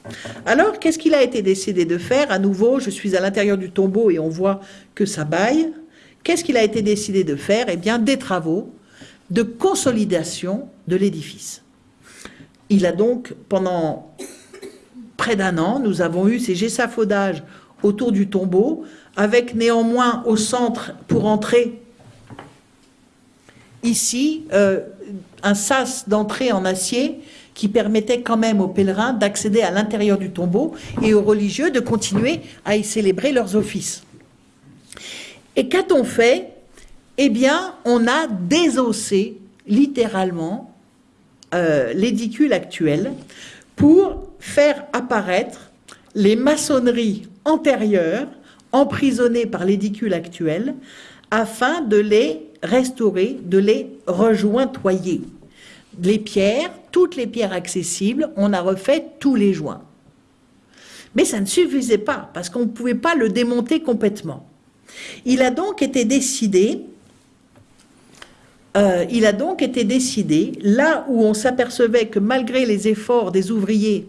Alors qu'est-ce qu'il a été décidé de faire À nouveau, je suis à l'intérieur du tombeau et on voit que ça baille. Qu'est-ce qu'il a été décidé de faire? Eh bien des travaux de consolidation de l'édifice. Il a donc pendant près d'un an, nous avons eu ces gessafaudages autour du tombeau, avec néanmoins au centre, pour entrer, ici, euh, un sas d'entrée en acier qui permettait quand même aux pèlerins d'accéder à l'intérieur du tombeau et aux religieux de continuer à y célébrer leurs offices. Et qu'a-t-on fait? Eh bien, on a désossé littéralement euh, l'édicule actuel pour faire apparaître les maçonneries antérieures emprisonnées par l'édicule actuel afin de les restaurer, de les rejointoyer. Les pierres, toutes les pierres accessibles, on a refait tous les joints. Mais ça ne suffisait pas, parce qu'on ne pouvait pas le démonter complètement. Il a donc été décidé euh, il a donc été décidé, là où on s'apercevait que malgré les efforts des ouvriers,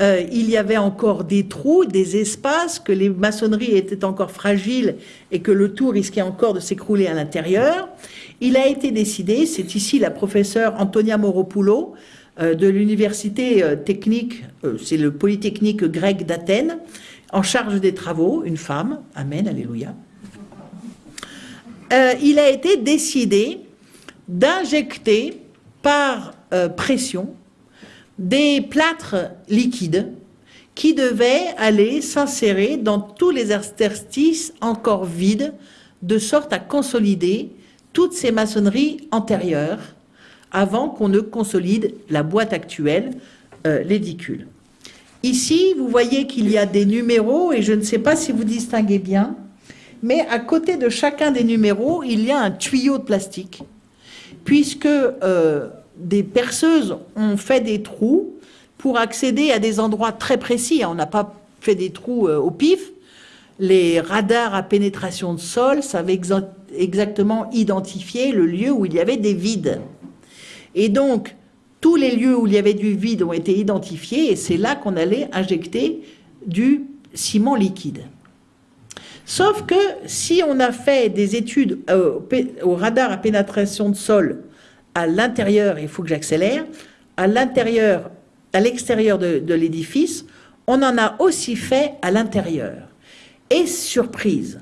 euh, il y avait encore des trous, des espaces, que les maçonneries étaient encore fragiles et que le tout risquait encore de s'écrouler à l'intérieur. Il a été décidé, c'est ici la professeure Antonia Moropoulou euh, de l'université technique, c'est le Polytechnique grec d'Athènes, en charge des travaux, une femme, Amen, Alléluia. il a été décidé d'injecter par euh, pression des plâtres liquides qui devaient aller s'insérer dans tous les interstices encore vides, de sorte à consolider toutes ces maçonneries antérieures avant qu'on ne consolide la boîte actuelle, euh, l'édicule. Ici, vous voyez qu'il y a des numéros, et je ne sais pas si vous distinguez bien, mais à côté de chacun des numéros, il y a un tuyau de plastique puisque euh, des perceuses ont fait des trous pour accéder à des endroits très précis. On n'a pas fait des trous euh, au pif. Les radars à pénétration de sol savaient exactement identifier le lieu où il y avait des vides. Et donc, tous les lieux où il y avait du vide ont été identifiés et c'est là qu'on allait injecter du ciment liquide. Sauf que si on a fait des études euh, au radar à pénétration de sol à l'intérieur, il faut que j'accélère, à l'intérieur, à l'extérieur de, l'édifice, on en a aussi fait à l'intérieur. Et surprise,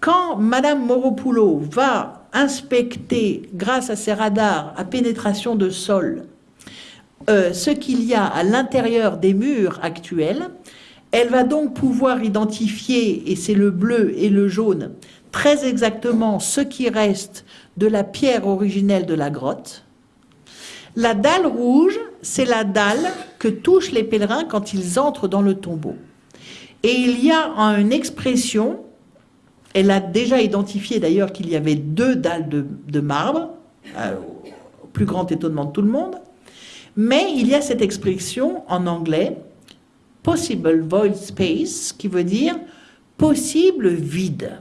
quand Madame Moropoulou va inspecter, grâce à ses radars à pénétration de sol, euh, ce qu'il y a à l'intérieur des murs actuels, elle va donc pouvoir identifier, et c'est le bleu et le jaune, très exactement ce qui reste de la pierre originelle de la grotte. La dalle rouge, c'est la dalle que touchent les pèlerins quand ils entrent dans le tombeau. Et il y a une expression, elle a déjà identifié d'ailleurs qu'il y avait deux dalles de, marbre, euh, au plus grand étonnement de tout le monde, mais il y a cette expression en anglais, possible void space, qui veut dire possible vide.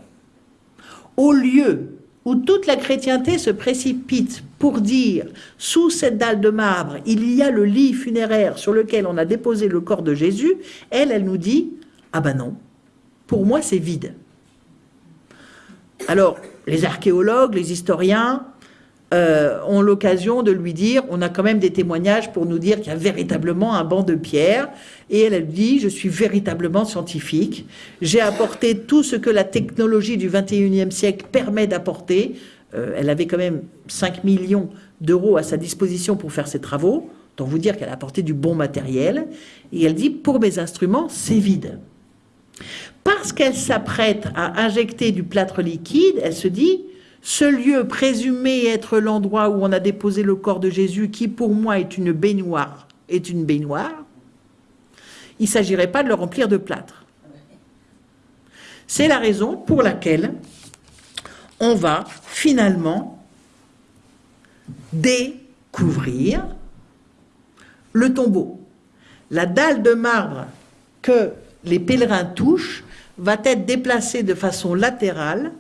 Au lieu où toute la chrétienté se précipite pour dire sous cette dalle de marbre, il y a le lit funéraire sur lequel on a déposé le corps de Jésus, elle, elle nous dit Ah ben non, pour moi c'est vide. Alors, les archéologues, les historiens euh, ont l'occasion de lui dire, on a quand même des témoignages pour nous dire qu'il y a véritablement un banc de pierre, et elle, dit, je suis véritablement scientifique, j'ai apporté tout ce que la technologie du 21e siècle permet d'apporter, euh, elle avait quand même 5 millions d'euros à sa disposition pour faire ses travaux, donc vous dire qu'elle a apporté du bon matériel, et elle dit, pour mes instruments, c'est vide. Parce qu'elle s'apprête à injecter du plâtre liquide, elle se dit, ce lieu présumé être l'endroit où on a déposé le corps de Jésus, qui pour moi est une baignoire, est une baignoire, il ne s'agirait pas de le remplir de plâtre. C'est la raison pour laquelle on va finalement découvrir le tombeau. La dalle de marbre que les pèlerins touchent va être déplacée de façon latérale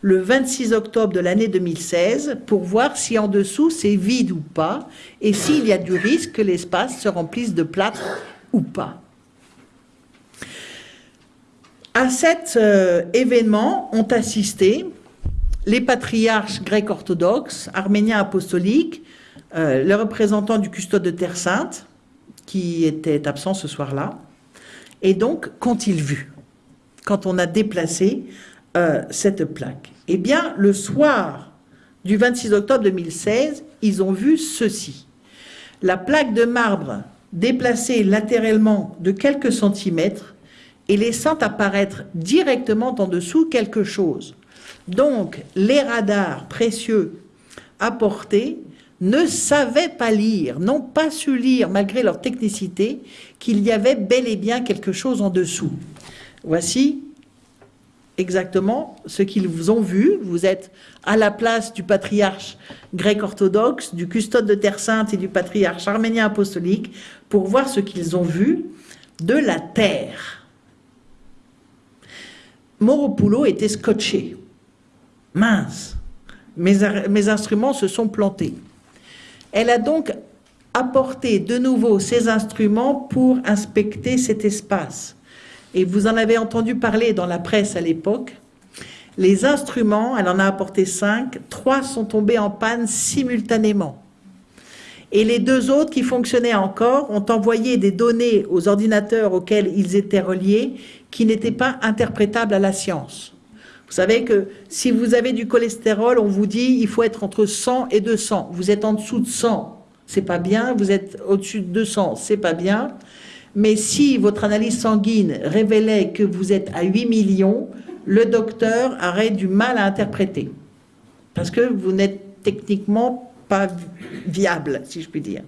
le 26 octobre de l'année 2016 pour voir si en dessous c'est vide ou pas et s'il y a du risque que l'espace se remplisse de plâtre ou pas. À cet euh, événement ont assisté les patriarches grecs orthodoxes, arméniens apostoliques, euh, le représentant du custode de Terre Sainte, qui était absent ce soir-là. Et donc, qu'ont-ils vu quand on a déplacé euh, cette plaque Eh bien, le soir du 26 octobre 2016, ils ont vu ceci. La plaque de marbre déplacée latéralement de quelques centimètres et laissant apparaître directement en dessous quelque chose. Donc, les radars précieux apportés ne savaient pas lire, n'ont pas su lire, malgré leur technicité, qu'il y avait bel et bien quelque chose en dessous. Voici exactement ce qu'ils vous ont vu. Vous êtes à la place du patriarche grec orthodoxe, du custode de Terre Sainte et du patriarche arménien apostolique pour voir ce qu'ils ont vu de la terre. Moropoulot était scotché. Mince, mes, mes instruments se sont plantés. Elle a donc apporté de nouveau ses instruments pour inspecter cet espace. Et vous en avez entendu parler dans la presse à l'époque. Les instruments, elle en a apporté cinq, trois sont tombés en panne simultanément. Et les deux autres qui fonctionnaient encore ont envoyé des données aux ordinateurs auxquels ils étaient reliés qui n'étaient pas interprétables à la science. Vous savez que si vous avez du cholestérol, on vous dit il faut être entre 100 et 200. Vous êtes en dessous de 100, c'est pas bien. Vous êtes au-dessus de 200, c'est pas bien. Mais si votre analyse sanguine révélait que vous êtes à 8 millions, le docteur aurait du mal à interpréter. Parce que vous n'êtes techniquement pas viable, si je puis dire.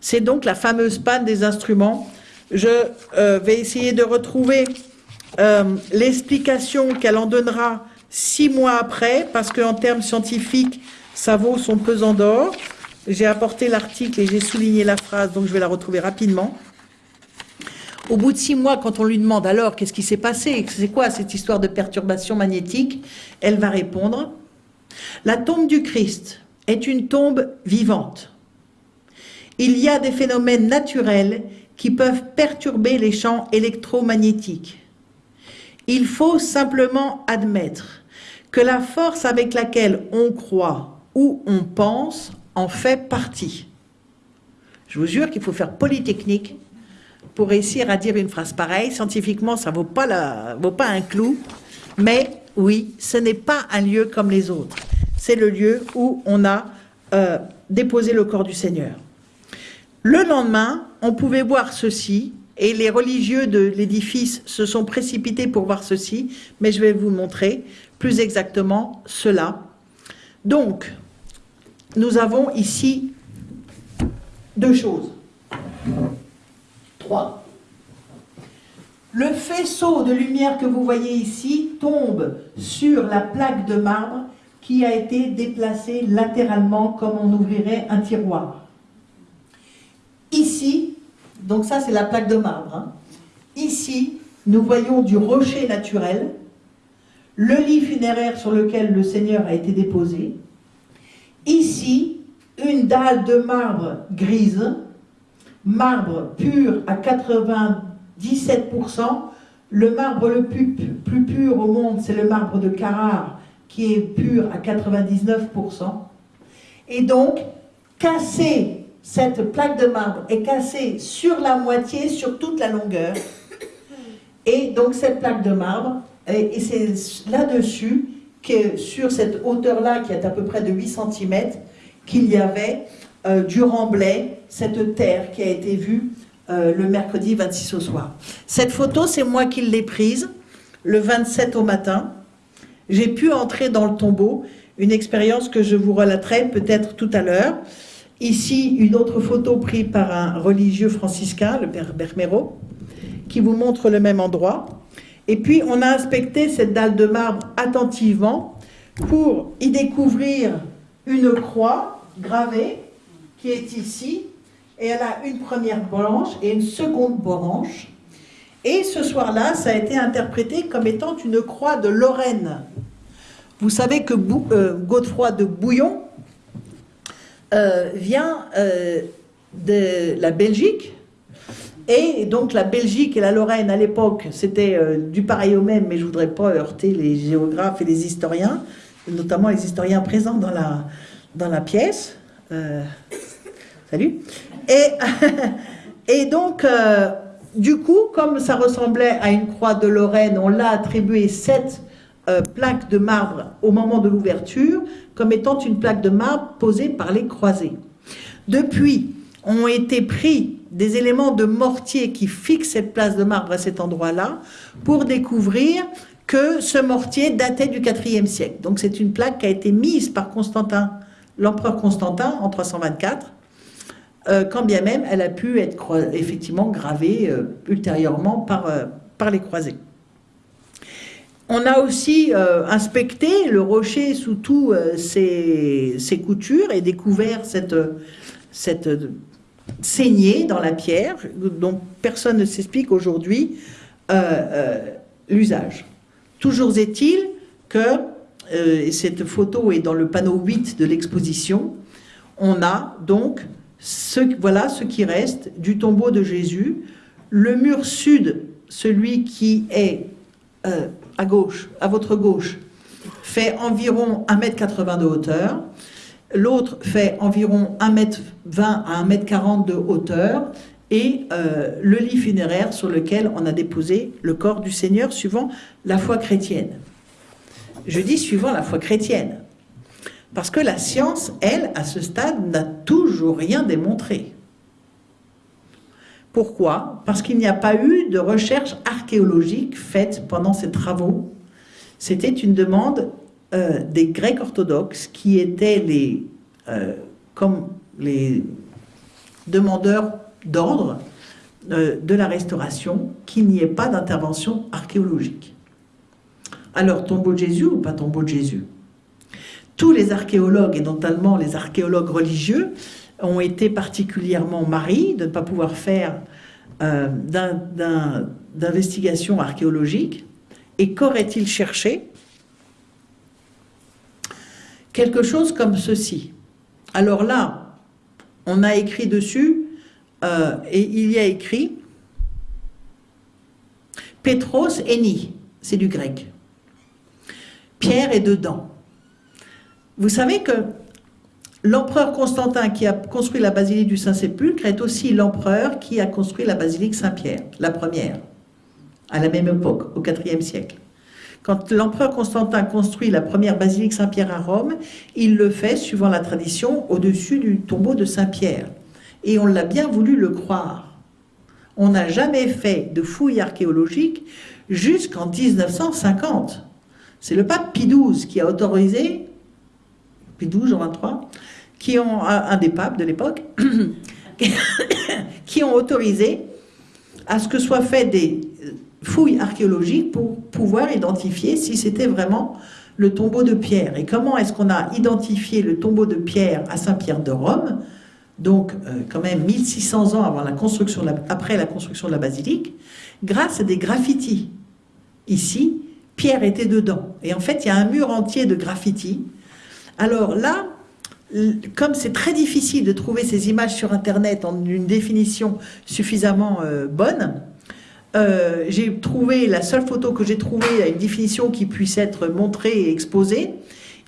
C'est donc la fameuse panne des instruments. Je euh, vais essayer de retrouver euh, l'explication qu'elle en donnera six mois après, parce qu'en termes scientifiques, ça vaut son pesant d'or. J'ai apporté l'article et j'ai souligné la phrase, donc je vais la retrouver rapidement. Au bout de six mois, quand on lui demande alors qu'est-ce qui s'est passé, c'est quoi cette histoire de perturbation magnétique, elle va répondre La tombe du Christ est une tombe vivante. Il y a des phénomènes naturels qui peuvent perturber les champs électromagnétiques. Il faut simplement admettre que la force avec laquelle on croit ou on pense en fait partie. Je vous jure qu'il faut faire polytechnique pour réussir à dire une phrase pareille. Scientifiquement, ça ne vaut, pas vaut pas un clou, mais oui, ce n'est pas un lieu comme les autres. C'est le lieu où on a euh, déposé le corps du Seigneur. Le lendemain, on pouvait voir ceci, et les religieux de l'édifice se sont précipités pour voir ceci, mais je vais vous montrer plus exactement cela. Donc, nous avons ici deux choses. Le faisceau de lumière que vous voyez ici tombe sur la plaque de marbre qui a été déplacée latéralement comme on ouvrirait un tiroir. Ici, donc ça c'est la plaque de marbre, hein. ici nous voyons du rocher naturel, le lit funéraire sur lequel le Seigneur a été déposé, ici une dalle de marbre grise, marbre pur à 97%, Le marbre le plus, plus pur au monde, c'est le marbre de Carrare, qui est pur à 99%. Et donc, casser cette plaque de marbre est cassée sur la moitié, sur toute la longueur. Et donc cette plaque de marbre, et, c'est là-dessus, sur cette hauteur-là, qui est à peu près de 8 cm, qu'il y avait euh, du remblai, cette terre qui a été vue euh, le mercredi 26 au soir. Cette photo, c'est moi qui l'ai prise le 27 au matin. J'ai pu entrer dans le tombeau, une expérience que je vous relaterai peut-être tout à l'heure. Ici, une autre photo prise par un religieux franciscain, le père Bermero, qui vous montre le même endroit. Et puis, on a inspecté cette dalle de marbre attentivement pour y découvrir une croix gravée qui est ici. Et elle a une première branche et une seconde branche. Et ce soir-là, ça a été interprété comme étant une croix de Lorraine. Vous savez que euh, Godefroy de Bouillon, euh, vient euh, de la Belgique. Et donc la Belgique et la Lorraine à l'époque, c'était du pareil au même, mais je voudrais pas heurter les géographes et les historiens, notamment les historiens présents dans la, dans la pièce. salut. Et, <laughs> et donc, du coup, comme ça ressemblait à une croix de Lorraine, on l'a attribué sept plaques de marbre au moment de l'ouverture, comme étant une plaque de marbre posée par les croisés. Depuis, ont été pris des éléments de mortier qui fixent cette place de marbre à cet endroit-là pour découvrir que ce mortier datait du IVe siècle. Donc c'est une plaque qui a été mise par Constantin, l'empereur Constantin en 324, euh, quand bien même elle a pu être effectivement gravée euh, ultérieurement par, euh, par les croisés. On a aussi inspecté le rocher sous tous euh, ses, coutures et découvert cette, cette saignée dans la pierre dont personne ne s'explique aujourd'hui l'usage. Toujours est-il que, cette photo est dans le panneau 8 de l'exposition, on a donc, ce, voilà ce qui reste du tombeau de Jésus. Le mur sud, celui qui est à gauche, à votre gauche, fait environ 1m80 de hauteur. L'autre fait environ 1m20 à 1m40 de hauteur. Et euh, le lit funéraire sur lequel on a déposé le corps du Seigneur suivant la foi chrétienne. Je dis suivant la foi chrétienne. Parce que la science, elle, à ce stade, n'a toujours rien démontré. Pourquoi? Parce qu'il n'y a pas eu de recherche archéologique faite pendant ces travaux. C'était une demande euh, des Grecs orthodoxes qui étaient les, euh, comme les demandeurs d'ordre euh, de la restauration, qu'il n'y ait pas d'intervention archéologique. Alors, tombeau de Jésus ou pas tombeau de Jésus? Tous les archéologues, et notamment les archéologues religieux, ont été particulièrement maris de ne pas pouvoir faire euh, d'investigation archéologique. Et qu'aurait-il cherché? Quelque chose comme ceci. Alors là, on a écrit dessus, euh, et il y a écrit Petros Eni, c'est du grec. Pierre est dedans. Vous savez que L'empereur Constantin qui a construit la basilique du Saint-Sépulcre est aussi l'empereur qui a construit la basilique Saint-Pierre, la première, à la même époque, au IVe siècle. Quand l'empereur Constantin construit la première basilique Saint-Pierre à Rome, il le fait, suivant la tradition, au-dessus du tombeau de Saint-Pierre. Et on l'a bien voulu le croire. On n'a jamais fait de fouilles archéologiques jusqu'en 1950. C'est le pape Pie XII qui a autorisé Pie XII, Jean 23, qui ont, un des papes de l'époque, <coughs> qui ont autorisé à ce que soient faites des fouilles archéologiques pour pouvoir identifier si c'était vraiment le tombeau de Pierre. Et comment est-ce qu'on a identifié le tombeau de Pierre à Saint-Pierre de Rome, donc euh, quand même 1600 ans avant la construction après la construction de la basilique, grâce à des graffitis. Ici, Pierre était dedans. Et en fait, il y a un mur entier de graffitis. Alors là, comme c'est très difficile de trouver ces images sur Internet en une définition suffisamment euh, bonne, euh, j'ai trouvé, la seule photo que j'ai trouvée à une définition qui puisse être montrée et exposée,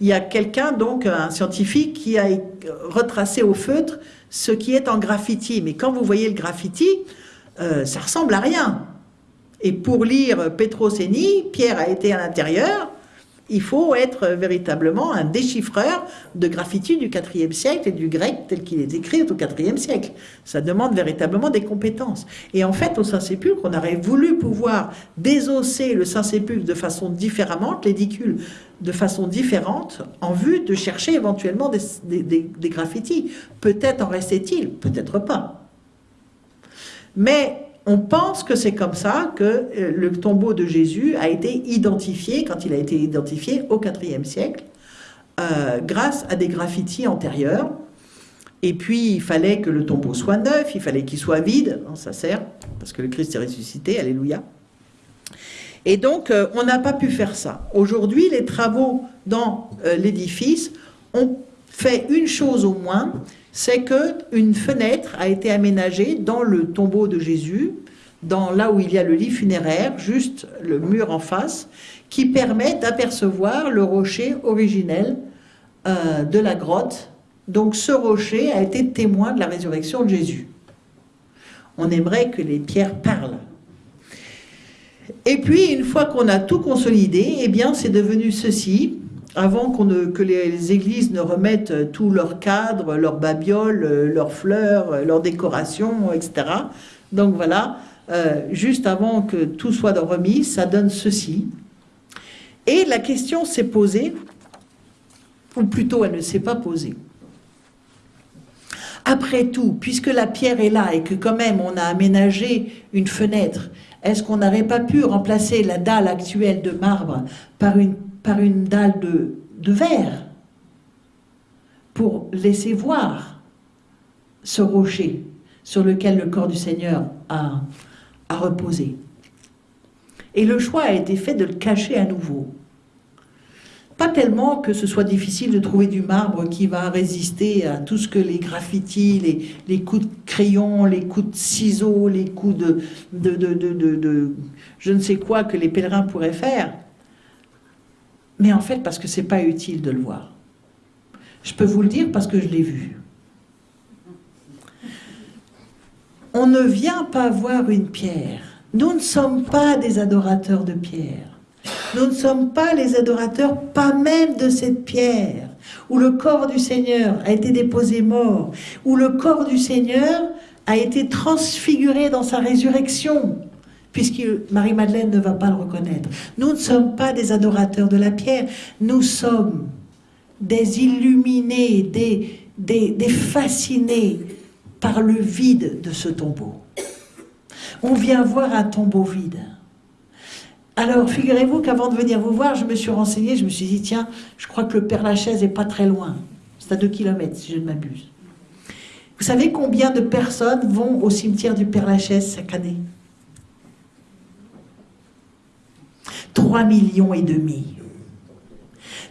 il y a quelqu'un, donc un scientifique, qui a retracé au feutre ce qui est en graffiti. Mais quand vous voyez le graffiti, euh, ça ressemble à rien. Et pour lire Petroseni, Pierre a été à l'intérieur, il faut être véritablement un déchiffreur de graffiti du IVe siècle et du grec tel qu'il est écrit au IVe siècle. Ça demande véritablement des compétences. Et en fait, au Saint-Sépulcre, on aurait voulu pouvoir désosser le Saint-Sépulcre de façon différente, l'édicule de façon différente, en vue de chercher éventuellement des, des graffitis. Peut-être en restait-il, peut-être pas. Mais on pense que c'est comme ça que euh, le tombeau de Jésus a été identifié, quand il a été identifié au IVe siècle, euh, grâce à des graffitis antérieurs. Et puis, il fallait que le tombeau soit neuf, il fallait qu'il soit vide, ça sert, parce que le Christ est ressuscité, alléluia. Et donc, euh, on n'a pas pu faire ça. Aujourd'hui, les travaux dans l'édifice ont fait une chose au moins, c'est qu'une fenêtre a été aménagée dans le tombeau de Jésus, dans là où il y a le lit funéraire, juste le mur en face, qui permet d'apercevoir le rocher originel euh, de la grotte. Donc ce rocher a été témoin de la résurrection de Jésus. On aimerait que les pierres parlent. Et puis, une fois qu'on a tout consolidé, eh bien, c'est devenu ceci avant que les, églises ne remettent tout leur cadre, leurs babioles, leurs fleurs, leurs décorations, etc. Donc voilà, euh, juste avant que tout soit remis, ça donne ceci. Et la question s'est posée, ou plutôt elle ne s'est pas posée. Après tout, puisque la pierre est là et que quand même on a aménagé une fenêtre, est-ce qu'on n'aurait pas pu remplacer la dalle actuelle de marbre par une par une dalle de, de verre pour laisser voir ce rocher sur lequel le corps du Seigneur a, a reposé. Et le choix a été fait de le cacher à nouveau. Pas tellement que ce soit difficile de trouver du marbre qui va résister à tout ce que les graffitis, les, les coups de crayon, les coups de ciseaux, les coups de, de, de, de je ne sais quoi que les pèlerins pourraient faire mais en fait parce que c'est pas utile de le voir. Je peux vous le dire parce que je l'ai vu. On ne vient pas voir une pierre. Nous ne sommes pas des adorateurs de pierre. Nous ne sommes pas les adorateurs, pas même de cette pierre, où le corps du Seigneur a été déposé mort, où le corps du Seigneur a été transfiguré dans sa résurrection puisque Marie-Madeleine ne va pas le reconnaître. Nous ne sommes pas des adorateurs de la pierre, nous sommes des illuminés, des, fascinés par le vide de ce tombeau. On vient voir un tombeau vide. Alors, figurez-vous qu'avant de venir vous voir, je me suis renseignée, je me suis dit, tiens, je crois que le Père Lachaise n'est pas très loin. C'est à deux kilomètres, si je ne m'abuse. Vous savez combien de personnes vont au cimetière du Père Lachaise chaque année? 3 millions et demi.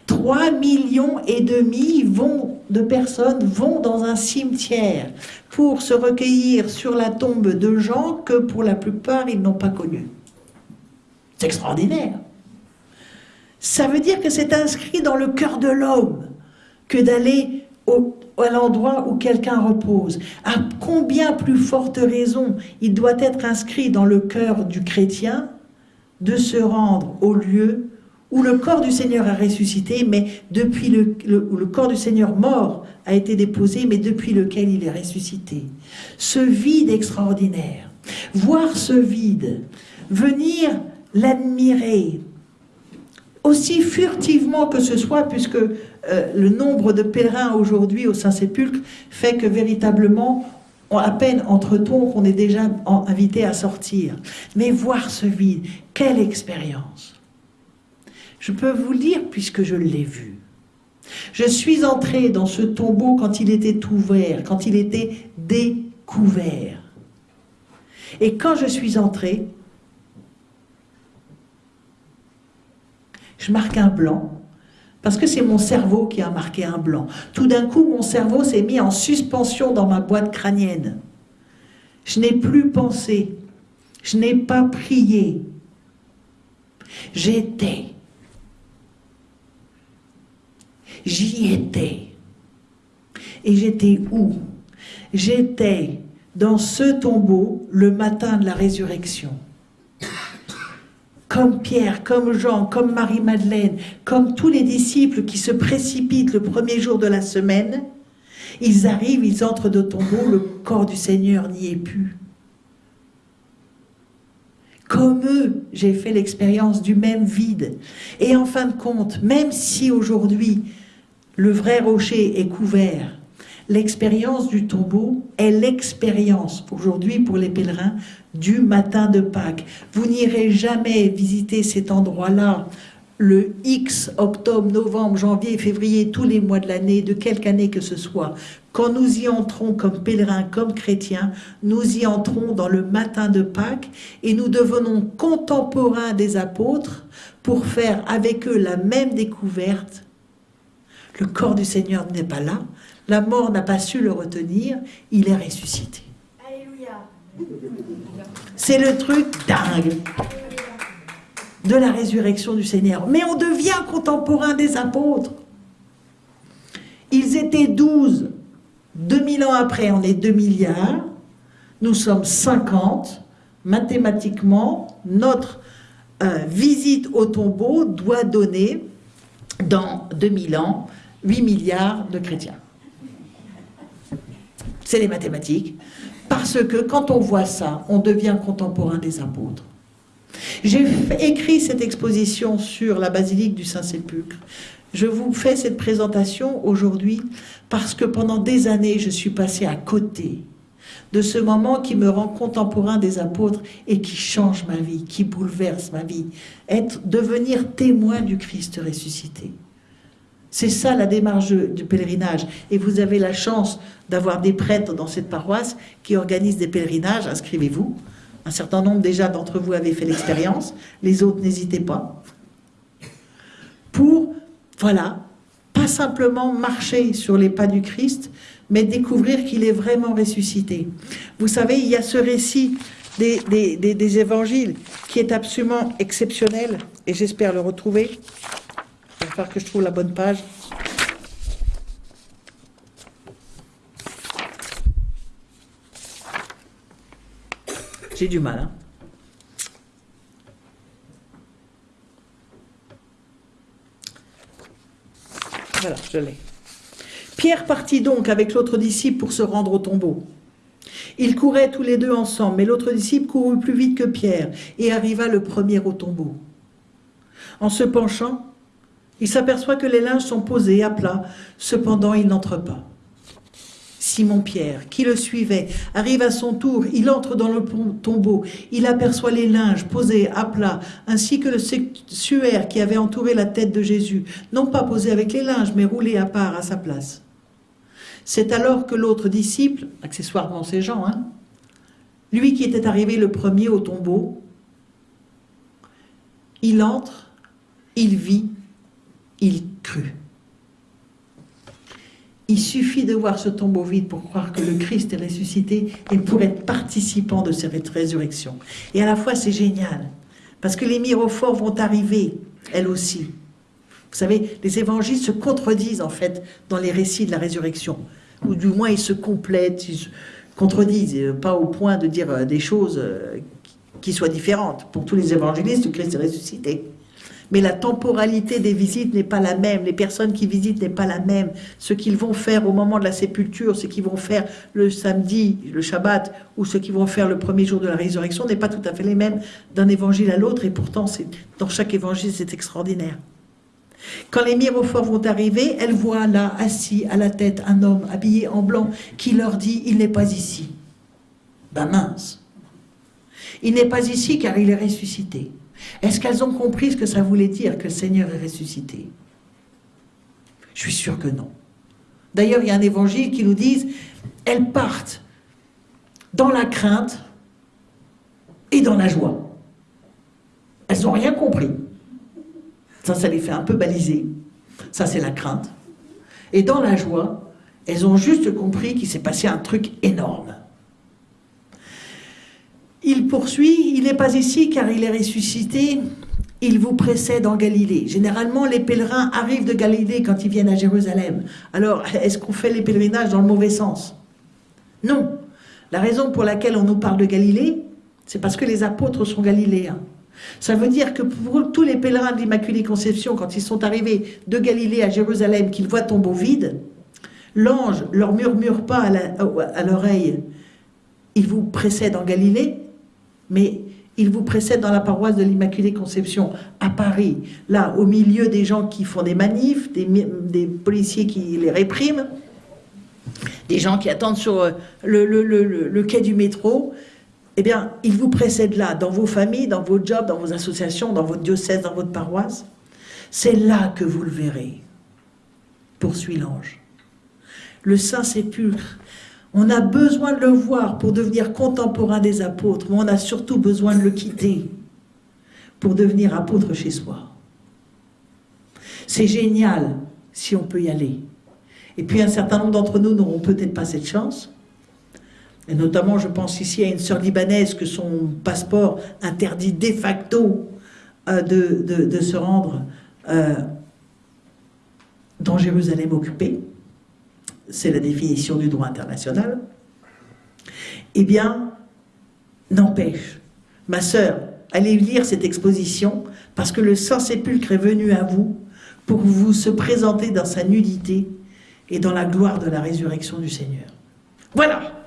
3 millions et demi vont, de personnes vont dans un cimetière pour se recueillir sur la tombe de gens que pour la plupart ils n'ont pas connus. C'est extraordinaire. Ça veut dire que c'est inscrit dans le cœur de l'homme que d'aller à l'endroit où quelqu'un repose. À combien plus forte raison il doit être inscrit dans le cœur du chrétien de se rendre au lieu où le corps du Seigneur a ressuscité, mais depuis le, où le corps du Seigneur mort a été déposé, mais depuis lequel il est ressuscité. Ce vide extraordinaire, voir ce vide, venir l'admirer, aussi furtivement que ce soit, puisque euh, le nombre de pèlerins aujourd'hui au Saint-Sépulcre fait que véritablement à peine entre-t-on qu'on est déjà invité à sortir. Mais voir ce vide, quelle expérience Je peux vous le dire puisque je l'ai vu. Je suis entré dans ce tombeau quand il était ouvert, quand il était découvert. Et quand je suis entré, je marque un blanc parce que c'est mon cerveau qui a marqué un blanc. Tout d'un coup, mon cerveau s'est mis en suspension dans ma boîte crânienne. Je n'ai plus pensé. Je n'ai pas prié. J'étais. J'y étais. Et j'étais où? J'étais dans ce tombeau le matin de la résurrection. Comme Pierre, comme Jean, comme Marie-Madeleine, comme tous les disciples qui se précipitent le premier jour de la semaine, ils arrivent, ils entrent de tombeau, le corps du Seigneur n'y est plus. Comme eux, j'ai fait l'expérience du même vide. Et en fin de compte, même si aujourd'hui le vrai rocher est couvert, l'expérience du tombeau est l'expérience aujourd'hui pour les pèlerins du matin de Pâques. Vous n'irez jamais visiter cet endroit-là le X, octobre, novembre, janvier, février, tous les mois de l'année, de quelque année que ce soit, quand nous y entrons comme pèlerins, comme chrétiens, nous y entrons dans le matin de Pâques et nous devenons contemporains des apôtres pour faire avec eux la même découverte. Le corps du Seigneur n'est pas là, la mort n'a pas su le retenir, il est ressuscité. Alléluia. C'est le truc dingue de la résurrection du Seigneur. Mais on devient contemporain des apôtres. Ils étaient douze. 2000 ans après, on est 2 milliards. Nous sommes 50. Mathématiquement, notre euh, visite au tombeau doit donner, dans 2000 ans, 8 milliards de chrétiens. C'est les mathématiques. Parce que quand on voit ça, on devient contemporain des apôtres. J'ai écrit cette exposition sur la basilique du Saint-Sépulcre. Je vous fais cette présentation aujourd'hui parce que pendant des années, je suis passé à côté de ce moment qui me rend contemporain des apôtres et qui change ma vie, qui bouleverse ma vie. Être, devenir témoin du Christ ressuscité. C'est ça la démarche du pèlerinage. Et vous avez la chance d'avoir des prêtres dans cette paroisse qui organisent des pèlerinages, inscrivez-vous. Un certain nombre déjà d'entre vous avaient fait l'expérience, les autres n'hésitez pas. Pour, voilà, pas simplement marcher sur les pas du Christ, mais découvrir qu'il est vraiment ressuscité. Vous savez, il y a ce récit des, des évangiles qui est absolument exceptionnel, et j'espère le retrouver. Il que je trouve la bonne page. J'ai du mal. Hein. voilà, je l'ai. Pierre partit donc avec l'autre disciple pour se rendre au tombeau. Ils couraient tous les deux ensemble, mais l'autre disciple courut plus vite que Pierre et arriva le premier au tombeau. En se penchant, il s'aperçoit que les linges sont posés à plat, cependant il n'entre pas. Simon-Pierre, qui le suivait, arrive à son tour, il entre dans le tombeau, il aperçoit les linges posés à plat, ainsi que le suaire qui avait entouré la tête de Jésus, non pas posé avec les linges, mais roulé à part à sa place. C'est alors que l'autre disciple, accessoirement ces gens, hein, lui qui était arrivé le premier au tombeau, il entre, il vit, il crut. Il suffit de voir ce tombeau vide pour croire que le Christ est ressuscité et pour être participant de cette résurrection. Et à la fois, c'est génial, parce que les mirophores vont arriver, elles aussi. Vous savez, les évangiles se contredisent en fait dans les récits de la résurrection, ou du moins ils se complètent, ils se contredisent, pas au point de dire euh, des choses euh, qui soient différentes. Pour tous les évangélistes, le Christ est ressuscité mais la temporalité des visites n'est pas la même, les personnes qui visitent n'est pas la même, ce qu'ils vont faire au moment de la sépulture, ce qu'ils vont faire le samedi, le Shabbat, ou ce qu'ils vont faire le premier jour de la résurrection n'est pas tout à fait les mêmes d'un évangile à l'autre, et pourtant dans chaque évangile c'est extraordinaire. Quand les mirophores vont arriver, elles voient là, assis à la tête, un homme habillé en blanc qui leur dit « il n'est pas ici ». Ben mince Il n'est pas ici car il est ressuscité. Est-ce qu'elles ont compris ce que ça voulait dire que le Seigneur est ressuscité? Je suis sûr que non. D'ailleurs, il y a un évangile qui nous dit elles partent dans la crainte et dans la joie. Elles n'ont rien compris. Ça, ça les fait un peu baliser. Ça, c'est la crainte. Et dans la joie, elles ont juste compris qu'il s'est passé un truc énorme. Il poursuit, il n'est pas ici car il est ressuscité, il vous précède en Galilée. Généralement, les pèlerins arrivent de Galilée quand ils viennent à Jérusalem. Alors, est-ce qu'on fait les pèlerinages dans le mauvais sens? Non. La raison pour laquelle on nous parle de Galilée, c'est parce que les apôtres sont galiléens. Ça veut dire que pour tous les pèlerins de l'Immaculée Conception, quand ils sont arrivés de Galilée à Jérusalem, qu'ils voient tombeau vide, l'ange leur murmure pas à l'oreille, il vous précède en Galilée, mais il vous précède dans la paroisse de l'Immaculée Conception à Paris, là, au milieu des gens qui font des manifs, des, policiers qui les répriment, des gens qui attendent sur euh, le, le quai du métro, eh bien, il vous précède là, dans vos familles, dans vos jobs, dans vos associations, dans votre diocèse, dans votre paroisse. C'est là que vous le verrez, poursuit l'ange. Le Saint-Sépulcre, on a besoin de le voir pour devenir contemporain des apôtres, mais on a surtout besoin de le quitter pour devenir apôtre chez soi. C'est génial si on peut y aller. Et puis un certain nombre d'entre nous n'auront peut-être pas cette chance. Et notamment, je pense ici à une sœur libanaise que son passeport interdit de facto euh, de, se rendre euh, dans Jérusalem occupée c'est la définition du droit international, eh bien, n'empêche, ma sœur, allez lire cette exposition, parce que le Saint-Sépulcre est venu à vous pour vous se présenter dans sa nudité et dans la gloire de la résurrection du Seigneur. Voilà